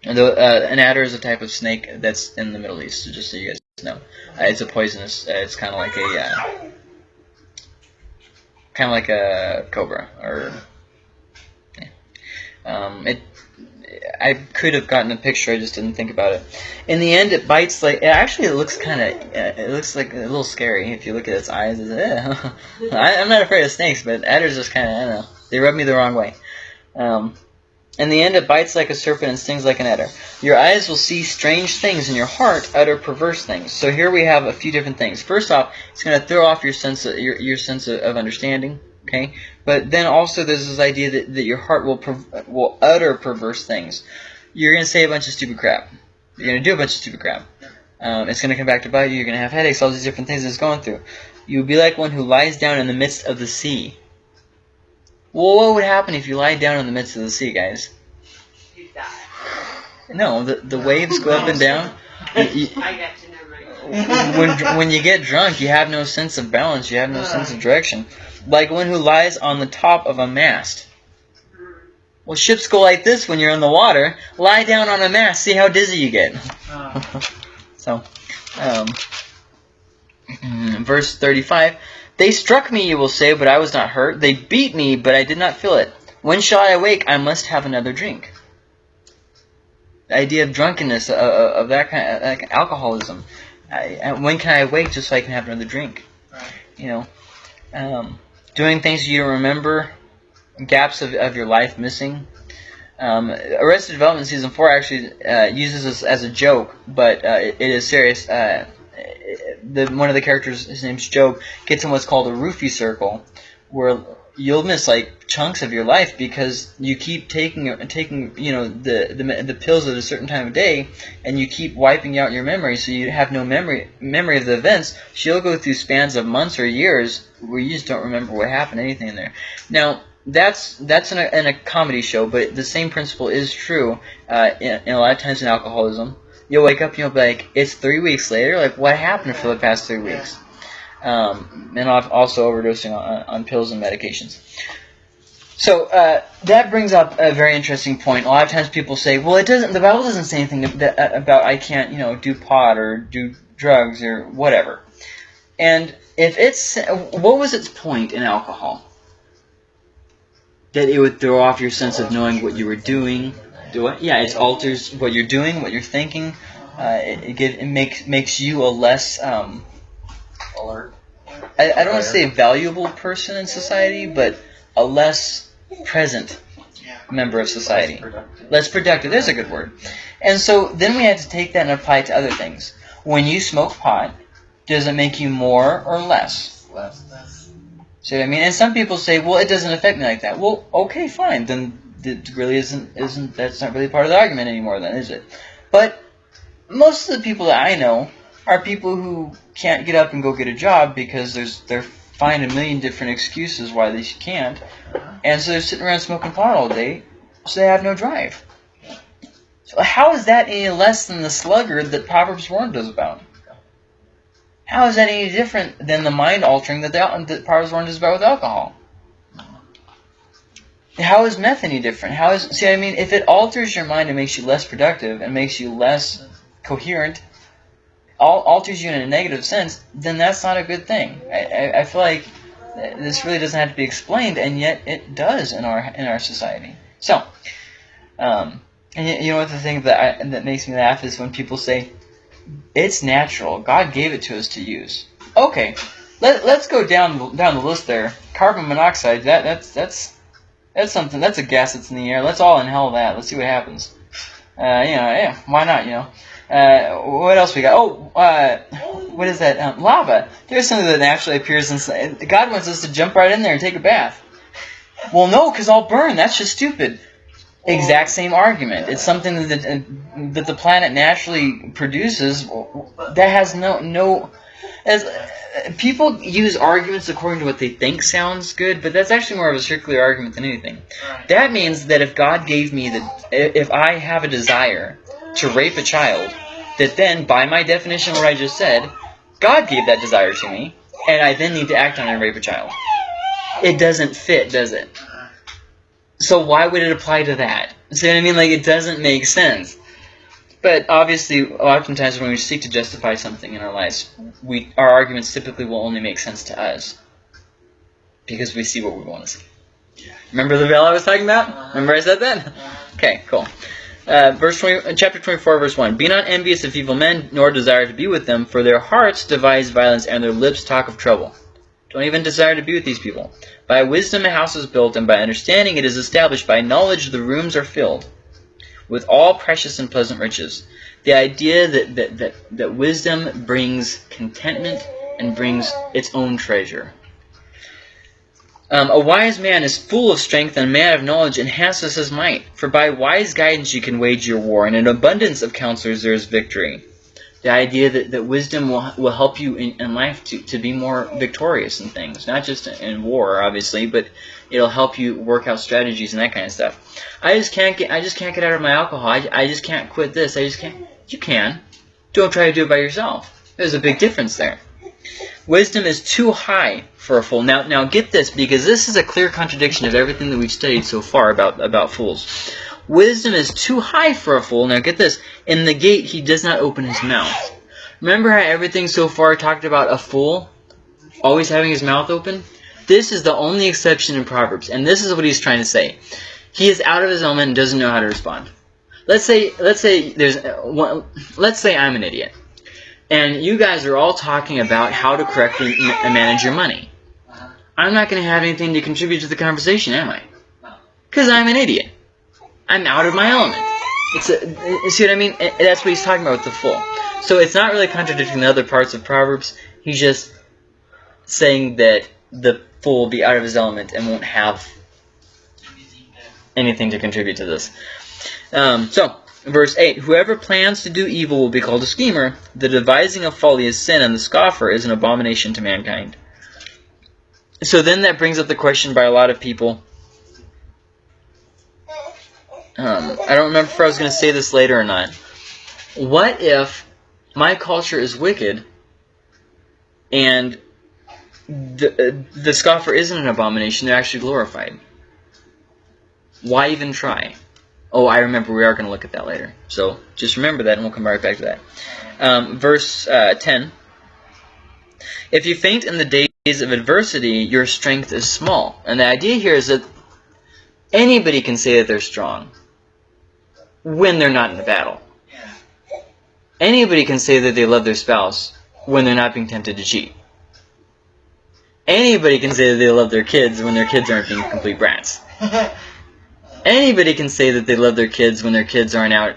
And the, uh, an adder is a type of snake that's in the Middle East, so just so you guys know. Uh, it's a poisonous, uh, it's kind of like a, uh, kind of like a cobra, or, yeah. Um, it, I could have gotten a picture, I just didn't think about it. In the end, it bites like. It actually, looks kind of. Uh, it looks like a little scary if you look at its eyes. It's, eh. I, I'm not afraid of snakes, but adders just kind of. I don't know. They rub me the wrong way. Um, in the end, it bites like a serpent and stings like an adder. Your eyes will see strange things, and your heart utter perverse things. So here we have a few different things. First off, it's going to throw off your sense of your, your sense of, of understanding. Okay, but then also there's this idea that, that your heart will will utter perverse things. You're going to say a bunch of stupid crap. You're going to do a bunch of stupid crap. Um, it's going to come back to bite you. You're going to have headaches. All these different things it's going through. You would be like one who lies down in the midst of the sea. Well, what would happen if you lie down in the midst of the sea, guys? You die. No, the the waves go up and down. You- you- I got you, never when when you get drunk, you have no sense of balance. You have no sense of direction. Like one who lies on the top of a mast. Well, ships go like this when you're in the water. Lie down on a mast. See how dizzy you get. Uh, So, um, verse 35. They struck me, you will say, but I was not hurt. They beat me, but I did not feel it. When shall I awake? I must have another drink. The idea of drunkenness, uh, uh, of that kind of like alcoholism. I, I- when can I awake just so I can have another drink? Right. You know, um, doing things you don't remember, gaps of, of your life missing. Um, Arrested Development season four actually uh, uses this as a joke, but uh, it, it is serious. Uh, the one of the characters, his name's GOB, gets in what's called a roofie circle, where you'll miss like chunks of your life because you keep taking taking you know the the, the pills at a certain time of day, and you keep wiping out your memory, so you have no memory memory of the events. You'll go through spans of months or years where you just don't remember what happened, anything in there. Now that's that's in a, in a comedy show, but the same principle is true uh, in, in a lot of times in alcoholism. You'll wake up and you'll be like, it's three weeks later. Like, what happened for the past three weeks? Um, and al- also overdosing on, on pills and medications. So uh, that brings up a very interesting point. A lot of times people say, "Well, it doesn't. The Bible doesn't say anything that, uh, about I can't, you know, do pot or do drugs or whatever." And if it's what was its point in alcohol? That it would throw off your sense of knowing what you were doing. Do it? Yeah, it alters what you're doing, what you're thinking. Uh, it, it, give, it makes makes you a less um, Alert. I, I don't want to say valuable person in society, but a less present member of society. Productive. Less productive. There's a good word. And so then we had to take that and apply it to other things. When you smoke pot, does it make you more or less? Less. That's, See what I mean? And some people say, well, it doesn't affect me like that. Well, okay, fine. Then it really isn't. Isn't that's not really part of the argument anymore? Then is it? But most of the people that I know are people who can't get up and go get a job because there's they're find a million different excuses why they can't, uh-huh. and so they're sitting around smoking pot all day, so they have no drive. So how is that any less than the sluggard that Proverbs warned us about? How is that any different than the mind altering that, the, that Proverbs warned us about with alcohol? How is meth any different? How is see? I mean, if it alters your mind and makes you less productive and makes you less coherent, al- alters you in a negative sense, then that's not a good thing. I, I, I feel like this really doesn't have to be explained, and yet it does in our in our society. So, um, and you know what the thing that I, that makes me laugh is when people say it's natural. God gave it to us to use. Okay, let, let's go down down the list there. Carbon monoxide. That that's that's that's something. That's a gas that's in the air. Let's all inhale that. Let's see what happens. Uh, you know, yeah, why not? You know. Uh, what else we got? Oh, uh, what is that? Um, lava. There's something that naturally appears inside. God wants us to jump right in there and take a bath. Well, no, because I'll burn. That's just stupid. Exact same argument. It's something that that the planet naturally produces that has no no. As uh, people use arguments according to what they think sounds good, but that's actually more of a circular argument than anything. Right. That means that if God gave me the, if I have a desire to rape a child, that then, by my definition of what I just said, God gave that desire to me, and I then need to act on it and rape a child. It doesn't fit, does it? So why would it apply to that? See what I mean? Like, it doesn't make sense. But obviously, oftentimes when we seek to justify something in our lives, we our arguments typically will only make sense to us because we see what we want to see. Remember the veil I was talking about? Remember I said that? Okay, cool. Uh, verse 20, uh, chapter 24, verse 1. Be not envious of evil men, nor desire to be with them, for their hearts devise violence, and their lips talk of trouble. Don't even desire to be with these people. By wisdom a house is built, and by understanding it is established. By knowledge the rooms are filled with all precious and pleasant riches. The idea that, that, that, that wisdom brings contentment and brings its own treasure. Um, a wise man is full of strength, and a man of knowledge enhances his might. For by wise guidance you can wage your war, and in abundance of counselors there is victory. The idea that, that wisdom will, will help you in, in life to, to be more victorious in things. Not just in war, obviously, but it'll help you work out strategies and that kind of stuff. I just can't get I just can't get out of my alcohol. I, I just can't quit this. I just can't. You can. Don't try to do it by yourself. There's a big difference there. Wisdom is too high for a fool. Now, now get this, because this is a clear contradiction of everything that we've studied so far about, about fools. Wisdom is too high for a fool. Now get this. In the gate, he does not open his mouth. Remember how everything so far talked about a fool always having his mouth open? This is the only exception in Proverbs, and this is what he's trying to say. He is out of his element and doesn't know how to respond. Let's say, let's say there's, uh, one, let's say I'm an idiot, and you guys are all talking about how to correctly ma- manage your money. I'm not going to have anything to contribute to the conversation, am I? Because I'm an idiot. I'm out of my element. It's a, see what I mean? That's what he's talking about with the fool. So it's not really contradicting the other parts of Proverbs. He's just saying that the fool will be out of his element and won't have anything to contribute to this. Um, so, verse 8 Whoever plans to do evil will be called a schemer. The devising of folly is sin, and the scoffer is an abomination to mankind. So then that brings up the question by a lot of people. Um, I don't remember if I was going to say this later or not. What if my culture is wicked and the, uh, the scoffer isn't an abomination, they're actually glorified? Why even try? Oh, I remember we are going to look at that later. So just remember that and we'll come right back to that. Um, verse uh, 10. If you faint in the days of adversity, your strength is small. And the idea here is that anybody can say that they're strong when they're not in a battle. Anybody can say that they love their spouse when they're not being tempted to cheat. Anybody can say that they love their kids when their kids aren't being complete brats. Anybody can say that they love their kids when their kids aren't out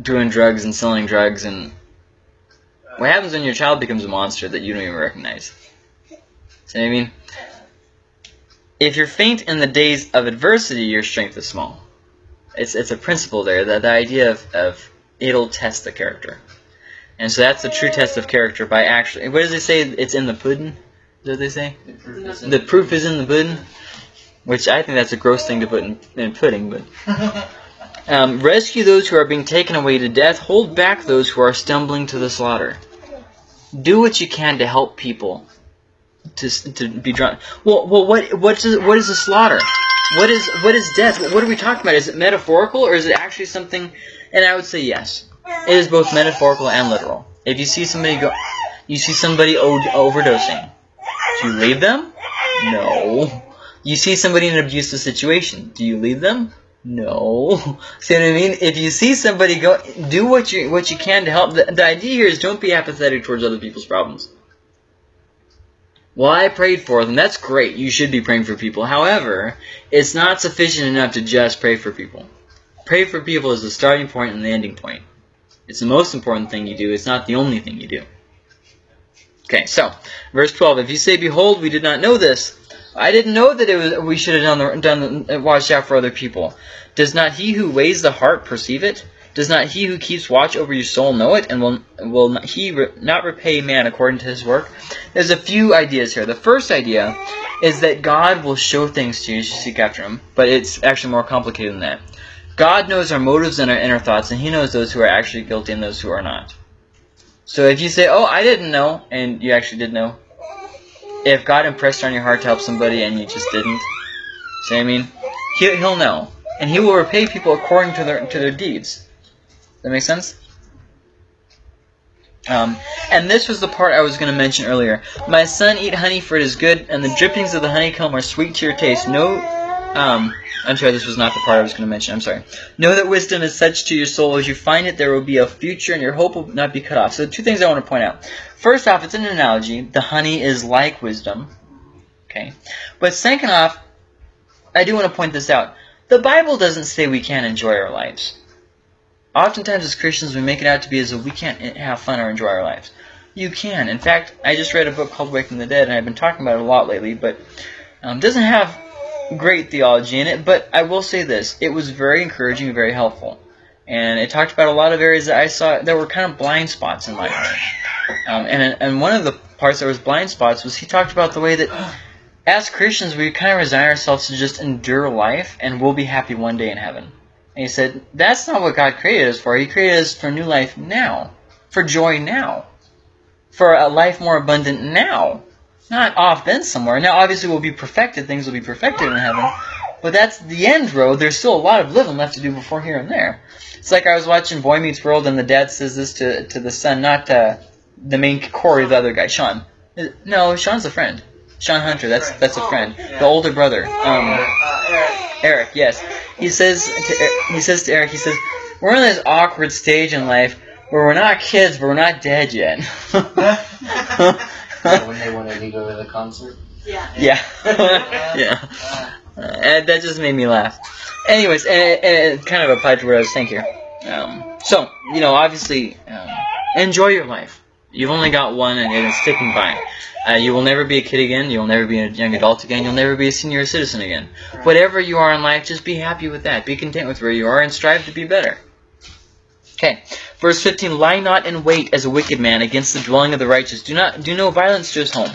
doing drugs and selling drugs and what happens when your child becomes a monster that you don't even recognize? See what I mean? If you're faint in the days of adversity, your strength is small. It's it's a principle there, the, the idea of, of it'll test the character. And so that's the true test of character by actually what does it say? It's in the pudding? What they say? The proof is in the pudding? Which I think that's a gross thing to put in, in pudding, but um, rescue those who are being taken away to death. Hold back those who are stumbling to the slaughter. Do what you can to help people to, to be drawn. Well, well, what what is what is a slaughter? What is what is death? What are we talking about? Is it metaphorical or is it actually something? And I would say yes. It is both metaphorical and literal. If you see somebody go, you see somebody o- overdosing. Do you leave them? No. You see somebody in an abusive situation. Do you leave them? No. See what I mean? If you see somebody go, do what you what you can to help. The, the idea here is don't be apathetic towards other people's problems. Well, I prayed for them. That's great. You should be praying for people. However, it's not sufficient enough to just pray for people. Pray for people is the starting point and the ending point. It's the most important thing you do. It's not the only thing you do. Okay, so verse 12. If you say, "Behold, we did not know this," I didn't know that it was. We should have done the, done watched out for other people. Does not he who weighs the heart perceive it? Does not he who keeps watch over your soul know it, and will will not he re, not repay man according to his work? There's a few ideas here. The first idea is that God will show things to you as you seek after Him, but it's actually more complicated than that. God knows our motives and our inner thoughts, and He knows those who are actually guilty and those who are not. So if you say, "Oh, I didn't know," and you actually did know, if God impressed on your heart to help somebody and you just didn't, see what I mean? He, he'll know, and He will repay people according to their to their deeds. That make sense? Um, and this was the part I was going to mention earlier. My son, eat honey, for it is good, and the drippings of the honeycomb are sweet to your taste. No, um, I'm sorry, this was not the part I was going to mention. I'm sorry. Know that wisdom is such to your soul. As you find it, there will be a future, and your hope will not be cut off. So, two things I want to point out. First off, it's an analogy. The honey is like wisdom. Okay. But second off, I do want to point this out. The Bible doesn't say we can't enjoy our lives. Oftentimes as Christians we make it out to be as if we can't have fun or enjoy our lives. You can. In fact, I just read a book called Waking the Dead, and I've been talking about it a lot lately, but um, doesn't have great theology in it, but I will say this. It was very encouraging and very helpful. And it talked about a lot of areas that I saw that were kind of blind spots in life. Um, and, and one of the parts that was blind spots was he talked about the way that as Christians we kind of resign ourselves to just endure life and we'll be happy one day in heaven. And he said, that's not what God created us for. He created us for new life now. For joy now. For a life more abundant now. Not off then somewhere. Now obviously we'll be perfected. Things will be perfected in heaven. But that's the end road. There's still a lot of living left to do before here and there. It's like I was watching Boy Meets World and the dad says this to, to the son, not uh, the main Cory, the other guy, Shawn. No, Shawn's a friend. Shawn Hunter, that's that's a friend. The older brother. Um, Uh, Eric. Eric, yes. He says to he says to Eric, he says, "We're in this awkward stage in life where we're not kids, but we're not dead yet." when they wanted to go to the concert. Yeah. yeah, yeah. Uh, and that just made me laugh. Anyways, and, and it kind of applied to what I was saying here. Um, so, you know, obviously, um, enjoy your life. You've only got one, and it's ticking by. Uh, you will never be a kid again. You will never be a young adult again. You'll never be a senior citizen again. Whatever you are in life, just be happy with that. Be content with where you are, and strive to be better. Okay, verse 15: Lie not in wait as a wicked man against the dwelling of the righteous. Do not do no violence to his home.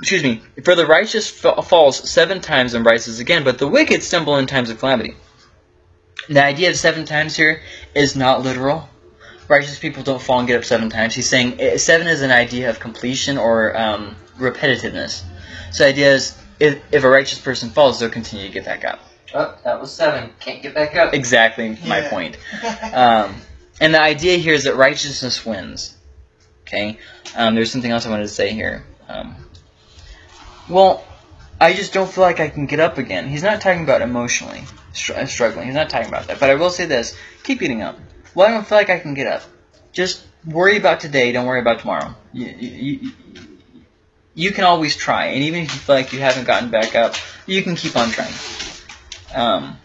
Excuse me. For the righteous fa- falls seven times and rises again, but the wicked stumble in times of calamity. The idea of seven times here is not literal. Righteous people don't fall and get up seven times. He's saying eh, seven is an idea of completion or um, repetitiveness. So the idea is if, if a righteous person falls, they'll continue to get back up. Oh, that was seven. Can't get back up. Exactly my Yeah. point. Um, and the idea here is that righteousness wins. Okay? Um, there's something else I wanted to say here. Um, well, I just don't feel like I can get up again. He's not talking about emotionally str- uh, struggling. He's not talking about that. But I will say this: keep getting up. Well, I don't feel like I can get up. Just worry about today. Don't worry about tomorrow. You, you, you, you can always try, and even if you feel like you haven't gotten back up, you can keep on trying. Um,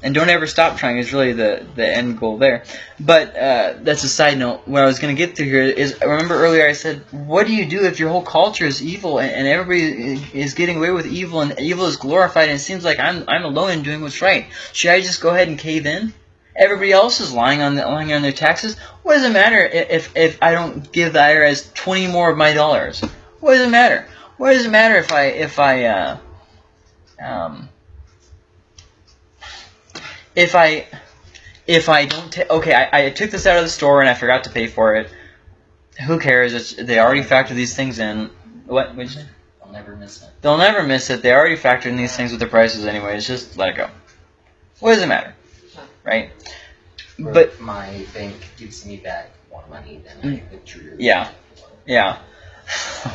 and don't ever stop trying is really the, the end goal there. But uh, that's a side note. What I was going to get to here is, remember earlier I said, what do you do if your whole culture is evil and, and everybody is getting away with evil and evil is glorified and it seems like I'm, I'm alone in doing what's right? Should I just go ahead and cave in? Everybody else is lying on the, lying on their taxes. What does it matter if, if I don't give the IRS 20 more of my dollars? What does it matter? What does it matter if I if I uh, um, if I if I don't ta- okay, I, I took this out of the store and I forgot to pay for it. Who cares? It's, they already factor these things in. What? Say? I'll never miss it. They'll never miss it. They already factor in these things with their prices anyways. Just let it go. What does it matter? Right? Or But my bank gives me back more money than I mm. withdrew. Yeah. yeah.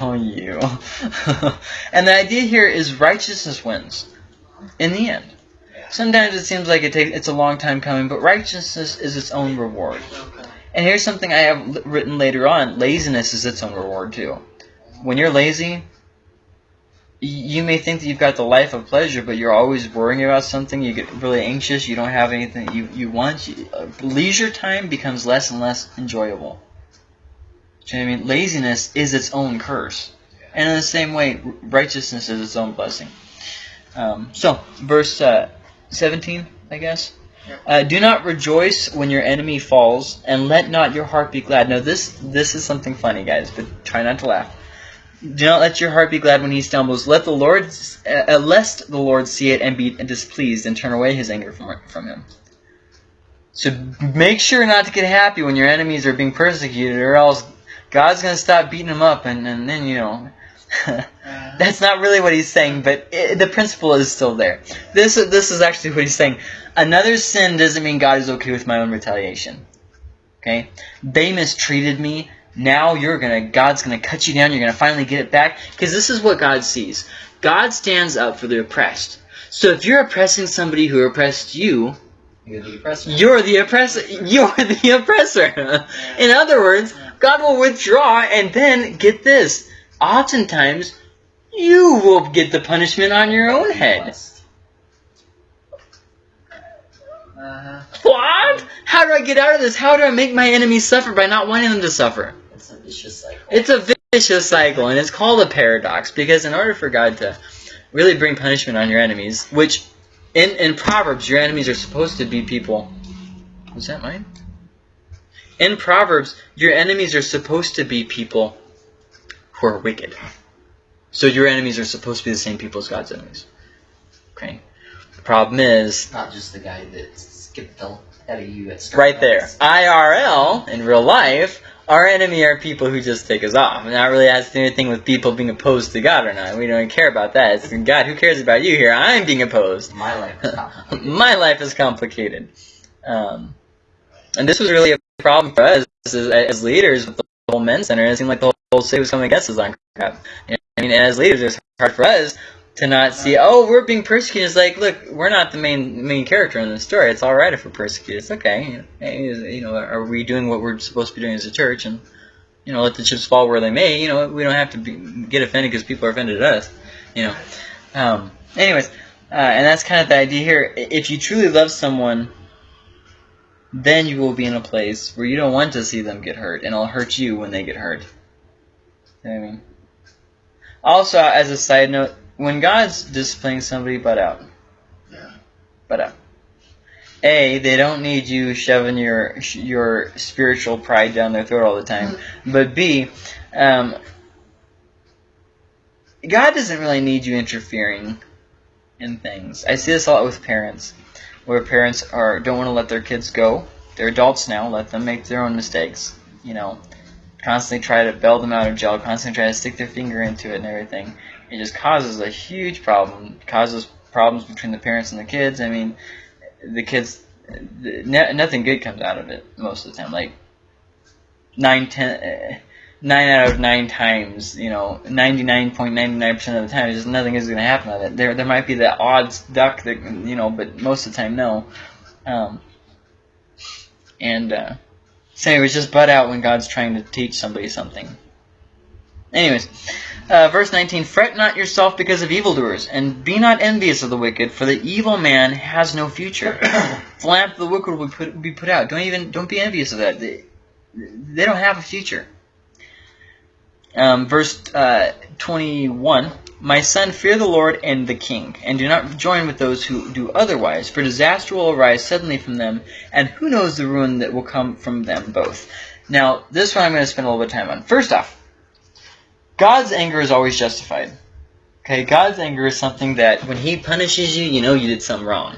Oh, you. and the idea here is righteousness wins in the end. Sometimes it seems like it takes it's a long time coming, but righteousness is its own reward. And here's something I have written later on: laziness is its own reward too. When you're lazy, you may think that you've got the life of pleasure, but you're always worrying about something. You get really anxious. You don't have anything you you want. You, uh, leisure time becomes less and less enjoyable. Do you know what I mean? Laziness is its own curse, and in the same way, righteousness is its own blessing. Um, so, verse uh, 17, I guess. Uh, do not rejoice when your enemy falls, and let not your heart be glad. Now this this is something funny, guys, but try not to laugh. Do not let your heart be glad when he stumbles. Let the Lord, uh, lest the Lord see it and be displeased and turn away his anger from from him. So make sure not to get happy when your enemies are being persecuted, or else God's gonna stop beating them up, and, and then you know. That's not really what he's saying, but it, the principle is still there. This this is actually what he's saying. Another sin doesn't mean God is okay with my own retaliation. Okay, they mistreated me. Now you're gonna God's gonna cut you down. You're gonna finally get it back because this is what God sees. God stands up for the oppressed. So if you're oppressing somebody who oppressed you, You're the oppressor. you're the oppressor. You're the oppressor. In other words, God will withdraw, and then get this. Oftentimes, you will get the punishment on your own head. uh-huh. What? How do I get out of this? How do I make my enemies suffer by not wanting them to suffer? It's a vicious cycle. It's a vicious cycle, and it's called a paradox because in order for God to really bring punishment on your enemies, which in, in Proverbs, your enemies are supposed to be people. Was that mine? In Proverbs, your enemies are supposed to be people who are wicked. So your enemies are supposed to be the same people as God's enemies. Okay? The problem is, not just the guy that skipped the ahead of you at Starbucks. right there. IRL, in real life, our enemy are people who just take us off. And that really has to do anything with people being opposed to God or not. We don't care about that. It's God, who cares about you here? I'm being opposed. My life is complicated. My life is complicated. Um, and this was really a problem for us as, as leaders with the whole men's center. It seemed like the whole, city was coming against us on crap. I mean, as leaders, it's hard for us to not see, oh, we're being persecuted. It's like, look, we're not the main main character in the story. It's all right if we're persecuted. It's okay. You know, are we doing what we're supposed to be doing as a church? And you know, let the chips fall where they may. You know, we don't have to be, get offended because people are offended at us. You know. Um, anyways, uh, and that's kind of the idea here. If you truly love someone, then you will be in a place where you don't want to see them get hurt, and it'll hurt you when they get hurt. You know I mean? Also, as a side note, when God's disciplining somebody, butt out. Yeah. Butt out. A, they don't need you shoving your your spiritual pride down their throat all the time. But B, um, God doesn't really need you interfering in things. I see this a lot with parents, where parents are don't want to let their kids go. They're adults now. Let them make their own mistakes. You know, constantly try to bail them out of jail. Constantly try to stick their finger into it and everything. It just causes a huge problem. It causes problems between the parents and the kids. I mean, the kids, nothing good comes out of it most of the time. Like nine, ten, uh, out of nine times, you know, ninety nine point ninety nine percent of the time, just nothing is going to happen out of it. There, there might be the odds duck that you know, but most of the time, no. Um, and uh, so, anyways, just butt out when God's trying to teach somebody something. Anyways, uh, verse 19, Fret not yourself because of evildoers, and be not envious of the wicked, for the evil man has no future. the lamp of the wicked will be put, be put out. Don't even don't be envious of that. They, they don't have a future. Um, verse uh, 21, My son, fear the Lord and the king, and do not join with those who do otherwise, for disaster will arise suddenly from them, and who knows the ruin that will come from them both. Now, this one I'm going to spend a little bit of time on. First off, God's anger is always justified. Okay, God's anger is something that when He punishes you, you know you did something wrong.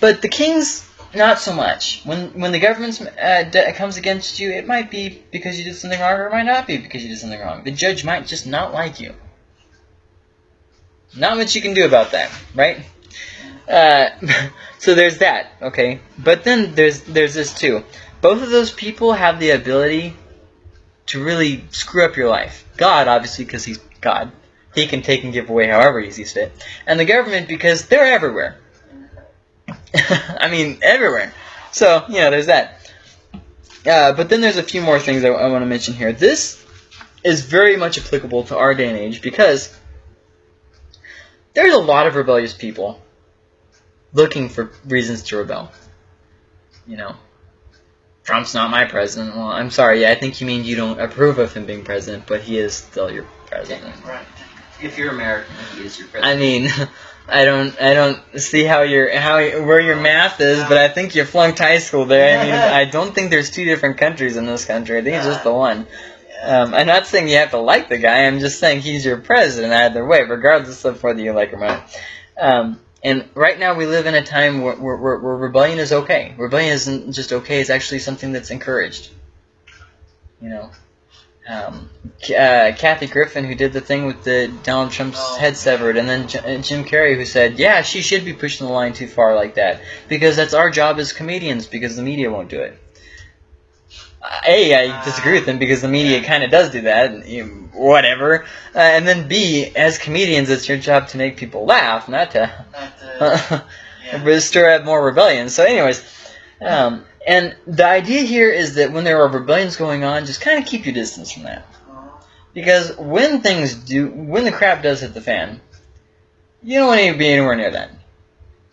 But the king's not so much. When when the government uh, comes against you, it might be because you did something wrong, or it might not be because you did something wrong. The judge might just not like you. Not much you can do about that, right? Uh, so there's that, okay. But then there's there's this too. Both of those people have the ability to really screw up your life. God, obviously, because he's God, he can take and give away however he sees fit, and the government because they're everywhere. I mean, everywhere. So, you know, there's that. Uh, but then there's a few more things I, I want to mention here. This is very much applicable to our day and age because there's a lot of rebellious people looking for reasons to rebel. You know, Trump's not my president. Well, I'm sorry. Yeah, I think you mean you don't approve of him being president, but he is still your president. Right. If you're American, he is your president. I mean, I don't, I don't see how your how where your math is, but I think you flunked high school there. I mean, I don't think there's two different countries in this country. I think it's just the one. Um, I'm not saying you have to like the guy. I'm just saying he's your president either way, regardless of whether you like him or not. Um, and right now we live in a time where, where, where, where rebellion is okay. Rebellion isn't just okay; it's actually something that's encouraged. You know, um, uh, Kathy Griffin, who did the thing with the Donald Trump's Oh. head severed, and then J- uh, Jim Carrey, who said, "Yeah, she should be pushing the line too far like that because that's our job as comedians because the media won't do it." A, I disagree with him because the media kind of does do that, and, you know, whatever. Uh, and then B, as comedians, it's your job to make people laugh, not to Not the, yeah. stir up more rebellion. So, anyways, um, and the idea here is that when there are rebellions going on, just kind of keep your distance from that. Because when things do, when the crap does hit the fan, you don't want to be anywhere near that.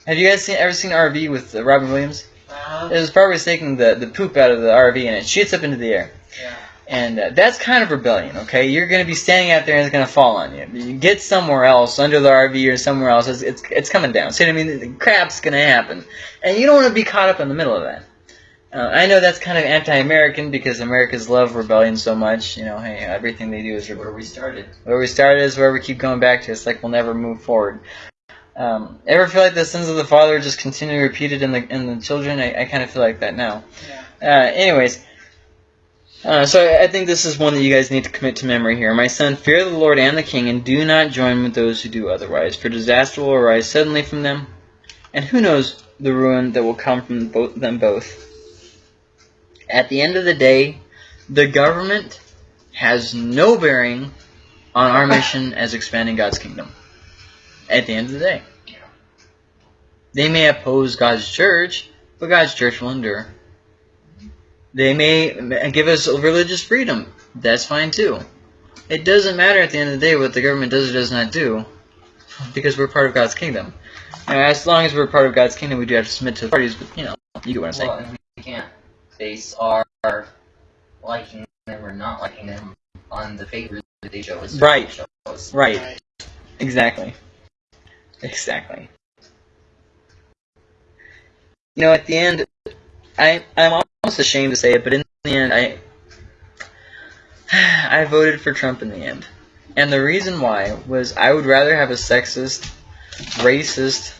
Have you guys seen ever seen RV with uh, Robin Williams? Uh-huh. It was probably taking the, the poop out of the RV and it shoots up into the air. Yeah. And uh, that's kind of rebellion, okay? You're going to be standing out there and it's going to fall on you. You get somewhere else, under the RV or somewhere else, it's, it's, it's coming down. See what I mean? The crap's going to happen. And you don't want to be caught up in the middle of that. Uh, I know that's kind of anti-American because Americans love rebellion so much. You know, hey, everything they do is rebellion where we started. where we started is where we keep going back to. It's like we'll never move forward. Um, ever feel like the sins of the father just continue repeated in the in the children? I, I kind of feel like that now. Yeah. Uh, anyways, uh, so I I think this is one that you guys need to commit to memory here. My son, fear the Lord and the King, and do not join with those who do otherwise, for disaster will arise suddenly from them, and who knows the ruin that will come from both them both. At the end of the day, the government has no bearing on our mission as expanding God's kingdom. At the end of the day. They may oppose God's church, but God's church will endure. They may give us religious freedom. That's fine too. It doesn't matter at the end of the day what the government does or does not do, because we're part of God's kingdom. Now, as long as we're part of God's kingdom, we do have to submit to the parties, but you know, you get what I'm saying. Well, we can't base our liking them or not liking them on the favor that they show us. Right. Show us. Right. Right. Exactly. Exactly. You know, at the end, I I'm almost ashamed to say it, but in the end, I I voted for Trump in the end, and the reason why was I would rather have a sexist, racist,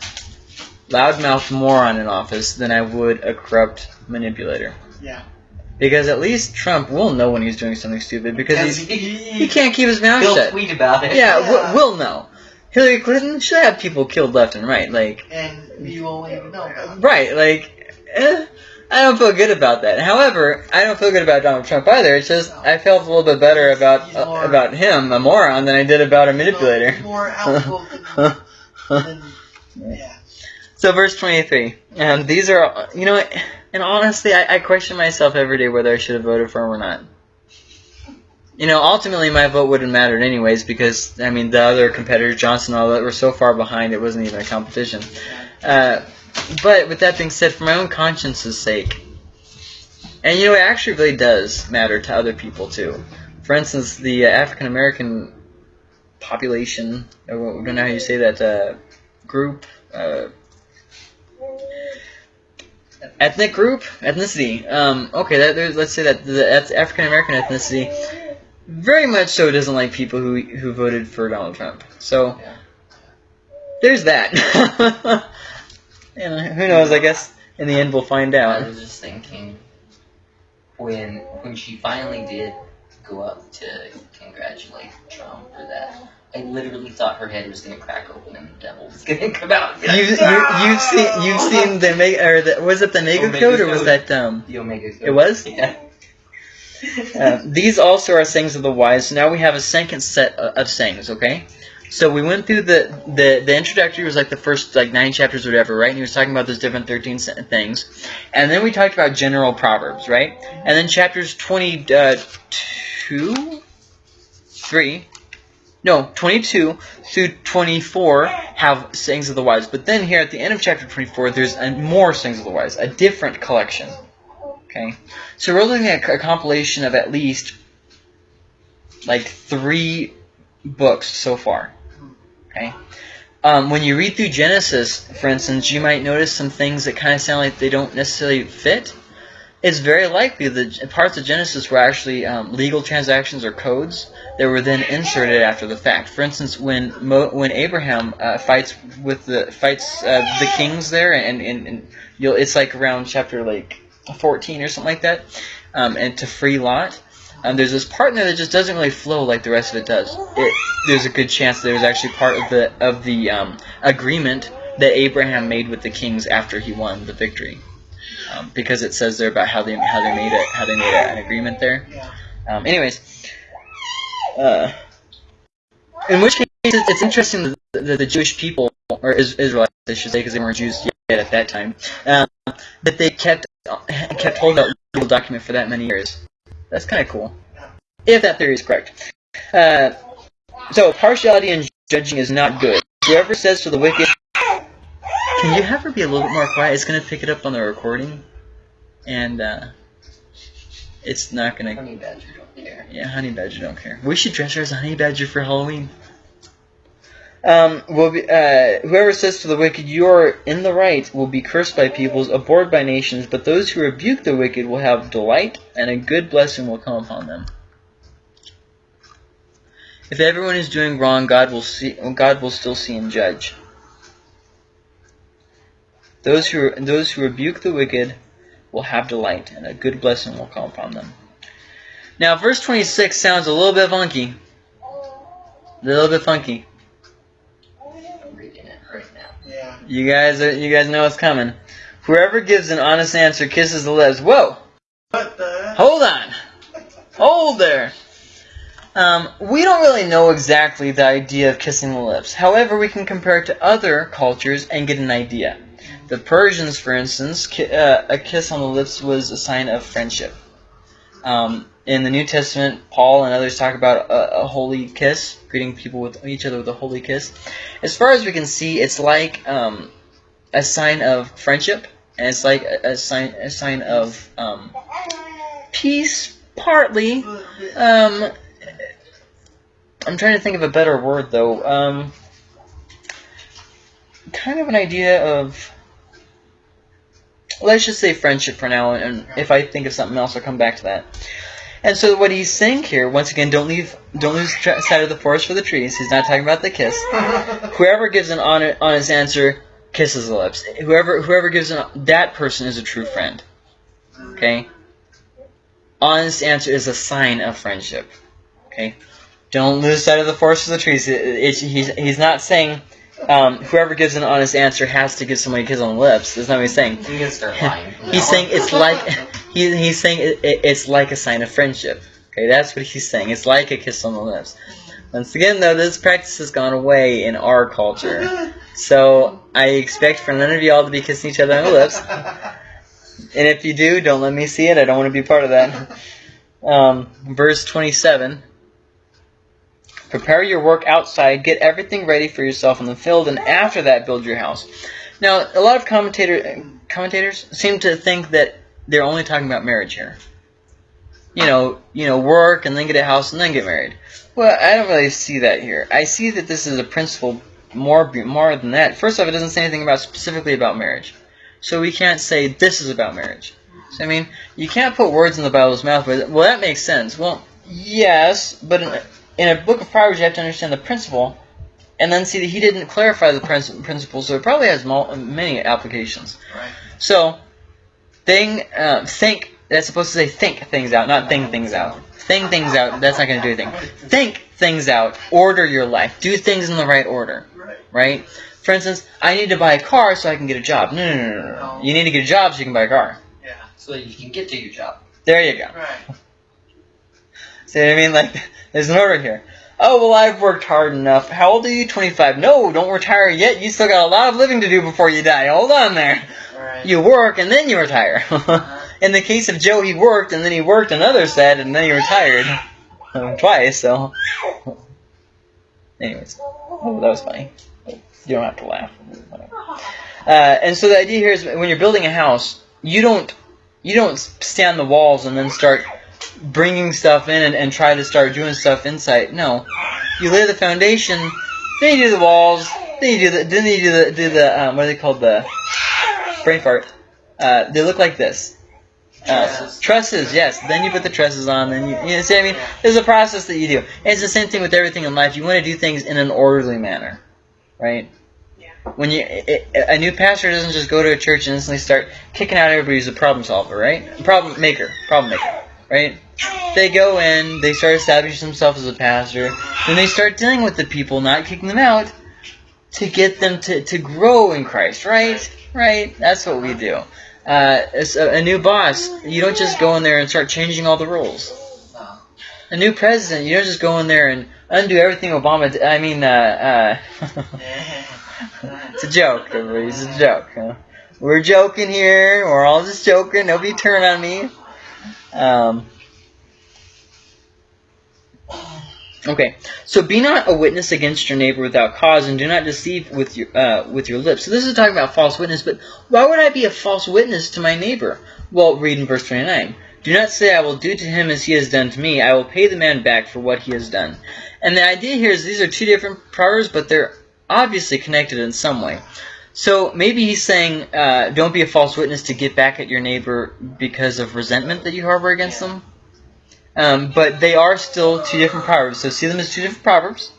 loudmouth moron in office than I would a corrupt manipulator. Yeah. Because at least Trump will know when he's doing something stupid because he, he can't keep his mouth he'll shut. tweet about it. Yeah, Yeah. We'll, we'll know. Hillary Clinton should have people killed left and right. Like, And you won't even know about right, like, eh, I don't feel good about that. However, I don't feel good about Donald Trump either. It's just I felt a little bit better about uh, about him, a moron, than I did about a manipulator. No, more outspoken than, yeah. So verse 23. Um, these are, you know, and honestly, I, I question myself every day whether I should have voted for him or not. You know, ultimately my vote wouldn't matter anyways because, I mean, the other competitors, Johnson all that, were so far behind it wasn't even a competition. Uh, but with that being said, for my own conscience's sake, and you know, it actually really does matter to other people too. For instance, the uh, African American population, I don't know how you say that, uh, group, uh, ethnic group, ethnicity. Um, okay, that, let's say that the African American ethnicity very much so doesn't like people who who voted for Donald Trump. So Yeah. there's that. and who knows? I guess in the end we'll find out. I was just thinking when when she finally did go up to congratulate Trump for that. I literally thought her head was gonna crack open and the devil was gonna come out. be You, like, you you've seen you've seen the Omega or the, was it the Omega Omega code or was that um? the Omega. Code. It was? Yeah. Uh, these also are sayings of the wise. So now we have a second set of sayings. Okay, so we went through the the the introductory was like the first like nine chapters or whatever, right? And he was talking about those different thirteen things, and then we talked about general proverbs, right? And then chapters twenty uh, two, three. No, 22 through 24 have sayings of the wise. But then here at the end of chapter 24, there's a, more sayings of the wise, a different collection. Okay? So we're looking at a compilation of at least like three books so far. Okay. Um, when you read through Genesis, for instance, you might notice some things that kind of sound like they don't necessarily fit. It's very likely that parts of Genesis were actually um, legal transactions or codes that were then inserted after the fact. For instance, when Mo, when Abraham uh, fights with the fights uh, the kings there, and, and, and you'll it's like around chapter like 14 or something like that, um, and to free Lot. Um, there's this part in there that just doesn't really flow like the rest of it does. It, there's a good chance that it was actually part of the of the um, agreement that Abraham made with the kings after he won the victory, um, because it says there about how they how they made it how they made an agreement there. Um, anyways, uh, in which case it's interesting that the, that the Jewish people or Is- Israelites, I should say, because they weren't Jews yet at that time, um, that they kept kept holding that legal document for that many years. That's kind of cool, if that theory is correct. Uh, so partiality in judging is not good. Whoever says to the wicked, "Can you have her be a little bit more quiet?" It's gonna pick it up on the recording, and uh, it's not gonna. Honey Badger don't care. Yeah, honey badger don't care. We should dress her as a honey badger for Halloween. Um, will be, uh, whoever says to the wicked, "You are in the right," will be cursed by peoples, abhorred by nations. But those who rebuke the wicked will have delight, and a good blessing will come upon them. If everyone is doing wrong, God will see. God will still see and judge. Those who those who rebuke the wicked will have delight, and a good blessing will come upon them. Now, verse 26 sounds a little bit funky. A little bit funky. I'm reading it right now. Yeah. You guys, are, you guys know what's coming. Whoever gives an honest answer kisses the lips. Whoa! What the? Hold on. Hold there. Um, we don't really know exactly the idea of kissing the lips. However, we can compare it to other cultures and get an idea. The Persians, for instance, ki- uh, a kiss on the lips was a sign of friendship. Um, in the New Testament, Paul and others talk about a, a holy kiss, greeting people with each other with a holy kiss. As far as we can see, it's like um, a sign of friendship, and it's like a, a sign a sign of um, peace, partly. Um, I'm trying to think of a better word though. Um, kind of an idea of. Let's just say friendship for now, and if I think of something else, I'll come back to that. And so what he's saying here, once again, don't leave, don't lose sight of the forest for the trees. He's not talking about the kiss. Whoever gives an honest, honest answer kisses the lips. Whoever, whoever gives an, that person is a true friend. Okay. Honest answer is a sign of friendship. Okay. Don't lose sight of the forest for the trees. It, it, he's, he's not saying um, whoever gives an honest answer has to give somebody a kiss on the lips. That's not what he's saying. Gonna start lying. He's saying it's like he, he's saying it, it, it's like a sign of friendship. Okay, that's what he's saying. It's like a kiss on the lips. Once again, though, this practice has gone away in our culture. So I expect for none of y'all to be kissing each other on the lips. And if you do, don't let me see it. I don't want to be part of that. Um, verse 27. Prepare your work outside, get everything ready for yourself in the field, and after that build your house. Now, a lot of commentator, commentators seem to think that they're only talking about marriage here. You know, you know, work and then get a house and then get married. Well, I don't really see that here. I see that this is a principle more more than that. First off, it doesn't say anything about specifically about marriage, so we can't say this is about marriage. So, I mean, you can't put words in the Bible's mouth. But well, that makes sense. Well, yes, but in, in a book of Proverbs, you have to understand the principle, and then see that he didn't clarify the princi- principle, so it probably has many applications. Right. So, thing, uh, think. That's supposed to say think things out, not think things out. Think things out. That's not going to do anything. Think things out. Order your life. Do things in the right order. Right. Right. For instance, I need to buy a car so I can get a job. No, no, no, no, no. You need to get a job so you can buy a car. Yeah. so that you can get to your job. There you go. Right. See what I mean? Like, there's an order here. Oh, well, I've worked hard enough. How old are you? 25. No, don't retire yet. You still got a lot of living to do before you die. Hold on there. Right. You work and then you retire. In the case of Joe, he worked and then he worked another set and then he retired. Um, twice, so. Anyways. Oh, that was funny. You don't have to laugh. Uh, and so the idea here is when you're building a house, you don't you don't stand the walls and then start bringing stuff in and, and try to start doing stuff inside. No, you lay the foundation, Then you do the walls. Then you do the. Then you do the. Do the. Um, what are they called? The brain fart. Uh, they look like this. Uh, Trusses. yes. Then you put the trusses on. Then you, you know, see what I mean? There's a process that you do. And it's the same thing with everything in life. You want to do things in an orderly manner, right? Yeah. When you i i- a new pastor doesn't just go to a church and instantly start kicking out everybody who's a problem solver, right? Problem maker, problem maker, right? They go in, they start establishing themselves as a pastor, then they start dealing with the people, not kicking them out, to get them to, to grow in Christ, right? Right? That's what we do. Uh, as a, a new boss, you don't just go in there and start changing all the rules. A new president, you don't just go in there and undo everything Obama did. I mean, uh, uh, it's a joke, everybody. It's a joke. Huh? We're joking here. We're all just joking. Nobody turn on me. Um, okay, so be not a witness against your neighbor without cause, and do not deceive with your uh, with your lips. So this is talking about false witness, but why would I be a false witness to my neighbor? Well, read in verse twenty nine. Do not say, I will do to him as he has done to me. I will pay the man back for what he has done. And the idea here is these are two different proverbs, but they're obviously connected in some way. So maybe he's saying, uh, don't be a false witness to get back at your neighbor because of resentment that you harbor against them. Um, but they are still two different proverbs. So see them as two different proverbs,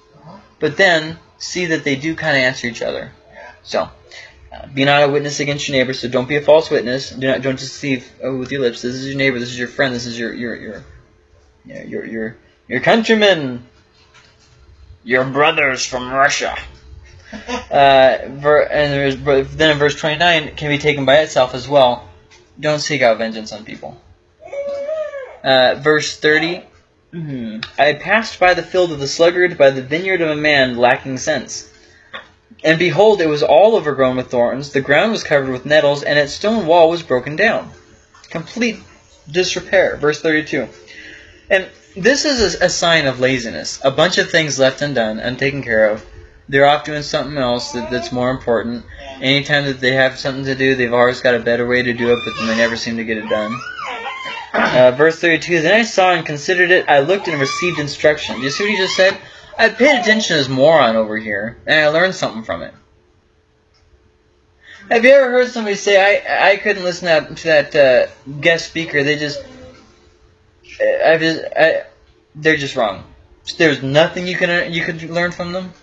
but then see that they do kind of answer each other. So, uh, be not a witness against your neighbor. So don't be a false witness. Do not don't deceive uh, with your lips. This is your neighbor. This is your friend. This is your your your your your your, your countrymen. Your brothers from Russia. Uh, ver, and then in verse 29 can be taken by itself as well. Don't seek out vengeance on people. Uh, verse 30. mhm. I passed by the field of the sluggard, by the vineyard of a man lacking sense. And behold, it was all overgrown with thorns, the ground was covered with nettles, and its stone wall was broken down. Complete disrepair. Verse 32. And this is a, a sign of laziness. A bunch of things left undone, untaken care of. They're off doing something else that, that's more important. Anytime that they have something to do, they've always got a better way to do it, but then they never seem to get it done. Uh, verse 32, Then I saw and considered it, I looked and received instruction. Do you see what he just said? I paid attention to this moron over here, and I learned something from it. Have you ever heard somebody say, I, I couldn't listen to that, to that uh, guest speaker, they just, I just, I, they're just wrong. There's nothing you can you could learn from them?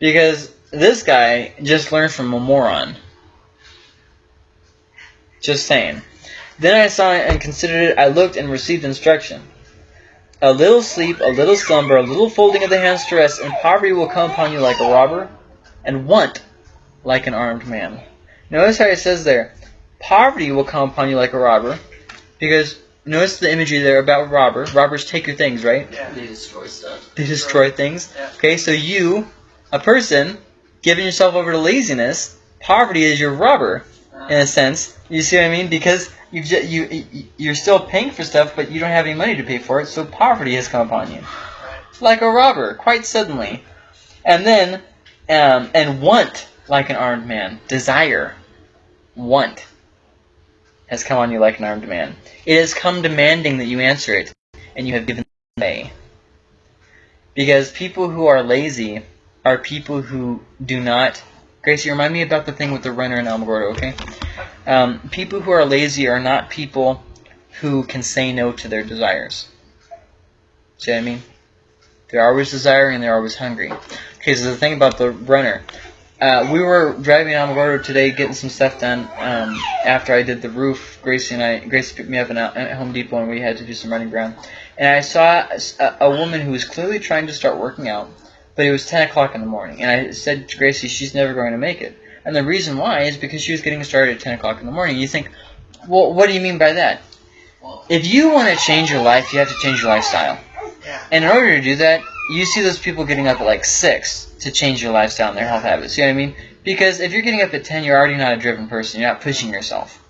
Because this guy just learned from a moron. Just saying. Then I saw it and considered it. I looked and received instruction. A little sleep, a little slumber, a little folding of the hands to rest, and poverty will come upon you like a robber, and want like an armed man. Notice how it says there, poverty will come upon you like a robber, because notice the imagery there about robber. Robbers take your things, right? Yeah, They destroy stuff. They destroy things. Yeah. Okay, so you, a person, giving yourself over to laziness, poverty is your robber, in a sense. You see what I mean? Because you you- you're still paying for stuff, but you don't have any money to pay for it, so poverty has come upon you, like a robber, quite suddenly. And then, um, and want like an armed man, desire, want, has come on you like an armed man. It has come demanding that you answer it, and you have given way. Because people who are lazy are people who do not. Gracie, remind me about the thing with the runner in Alamogordo, okay? Um, people who are lazy are not people who can say no to their desires. See what I mean? They're always desiring and they're always hungry. Okay, so the thing about the runner. Uh, we were driving in Alamogordo today getting some stuff done um, after I did the roof. Gracie and I, Gracie picked me up at Home Depot and we had to do some running around. And I saw a, a woman who was clearly trying to start working out, but it was 10 o'clock in the morning. And I said to Gracie, she's never going to make it. And the reason why is because she was getting started at 10 o'clock in the morning. You think, well, what do you mean by that? If you want to change your life, you have to change your lifestyle. And in order to do that, you see those people getting up at like 6 to change your lifestyle and their health habits. You know what I mean? Because if you're getting up at 10, you're already not a driven person. You're not pushing yourself.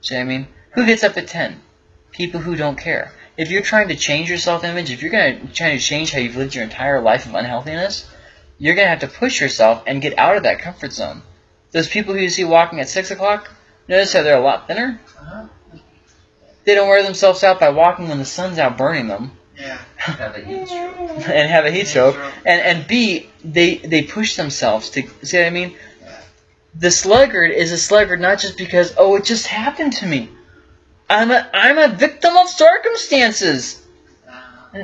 See what I mean? Who gets up at 10? People who don't care. If you're trying to change your self-image, if you're going to try to change how you've lived your entire life of unhealthiness, you're going to have to push yourself and get out of that comfort zone. Those people who you see walking at 6 o'clock, notice how they're a lot thinner? Uh-huh. They don't wear themselves out by walking when the sun's out burning them. Yeah. Have a heat stroke. and have a heat stroke. And and B, they they push themselves to see what I mean. Yeah. The sluggard is a sluggard not just because oh it just happened to me. I'm a I'm a victim of circumstances.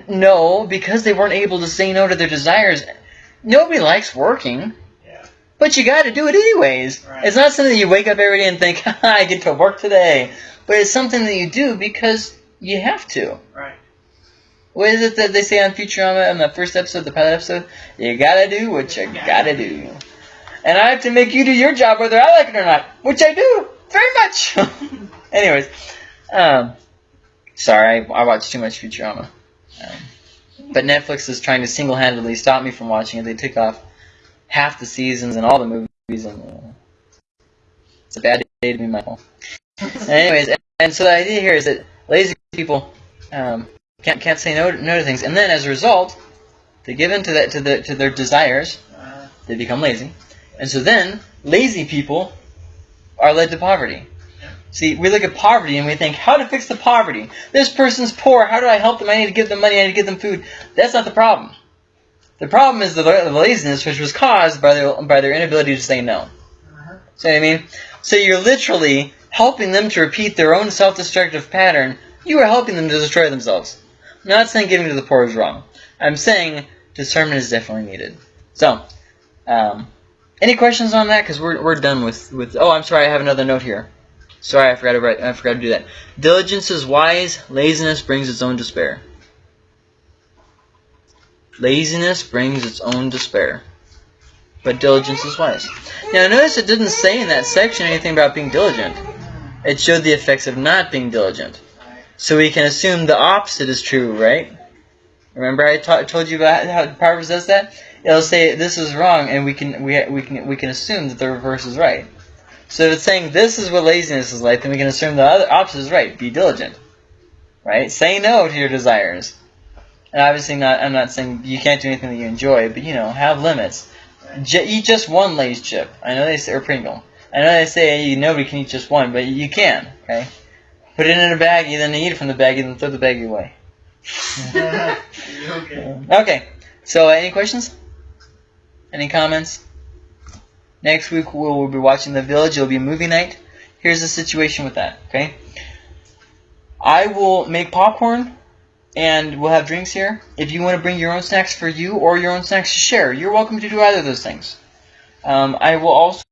No, because they weren't able to say no to their desires. Nobody likes working, yeah. but you got to do it anyways. Right. It's not something that you wake up every day and think I get to work today, but it's something that you do because you have to. Right. What is it that they say on Futurama in the first episode, the pilot episode? You gotta do what you gotta do. And I have to make you do your job whether I like it or not, which I do very much. Anyways, um, sorry, I, watch too much Futurama. Um, but Netflix is trying to single-handedly stop me from watching it. They took off half the seasons and all the movies, and uh, it's a bad day to be Michael. Anyways, and, and so the idea here is that lazy people um, can't can't say no, no to things, and then as a result, they give in to that to the to their desires. They become lazy, and so then lazy people are led to poverty. See, we look at poverty and we think, how to fix the poverty? This person's poor. How do I help them? I need to give them money. I need to give them food. That's not the problem. The problem is the, the laziness, which was caused by their by their inability to say no. uh-huh. See what I mean? So you're literally helping them to repeat their own self-destructive pattern. You are helping them to destroy themselves. I'm not saying giving to the poor is wrong. I'm saying discernment is definitely needed. So, um, any questions on that? Because we're, we're done with, with. Oh, I'm sorry. I have another note here. Sorry, I forgot to write. I forgot to do that. Diligence is wise. Laziness brings its own despair. Laziness brings its own despair. But diligence is wise. Now, notice it didn't say in that section anything about being diligent. It showed the effects of not being diligent. So we can assume the opposite is true, right? Remember I told you about how Proverbs does that? It'll say this is wrong, and we can we, we can we can assume that the reverse is right. So if it's saying this is what laziness is like, then we can assume the other opposite is right. Be diligent, right? Say no to your desires. And obviously, not I'm not saying you can't do anything that you enjoy, but you know, have limits. J- eat just one Lay's chip. I know they say or Pringle. I know they say you, nobody can eat just one, but you can. Okay, put it in a baggie, then eat it from the baggie, then throw the baggie away. okay. Okay, so uh, any questions? Any comments? Next week we'll, we'll be watching The Village. It'll be a movie night. Here's the situation with that, okay? I will make popcorn and we'll have drinks here. If you want to bring your own snacks for you or your own snacks to share, you're welcome to do either of those things. Um, I will also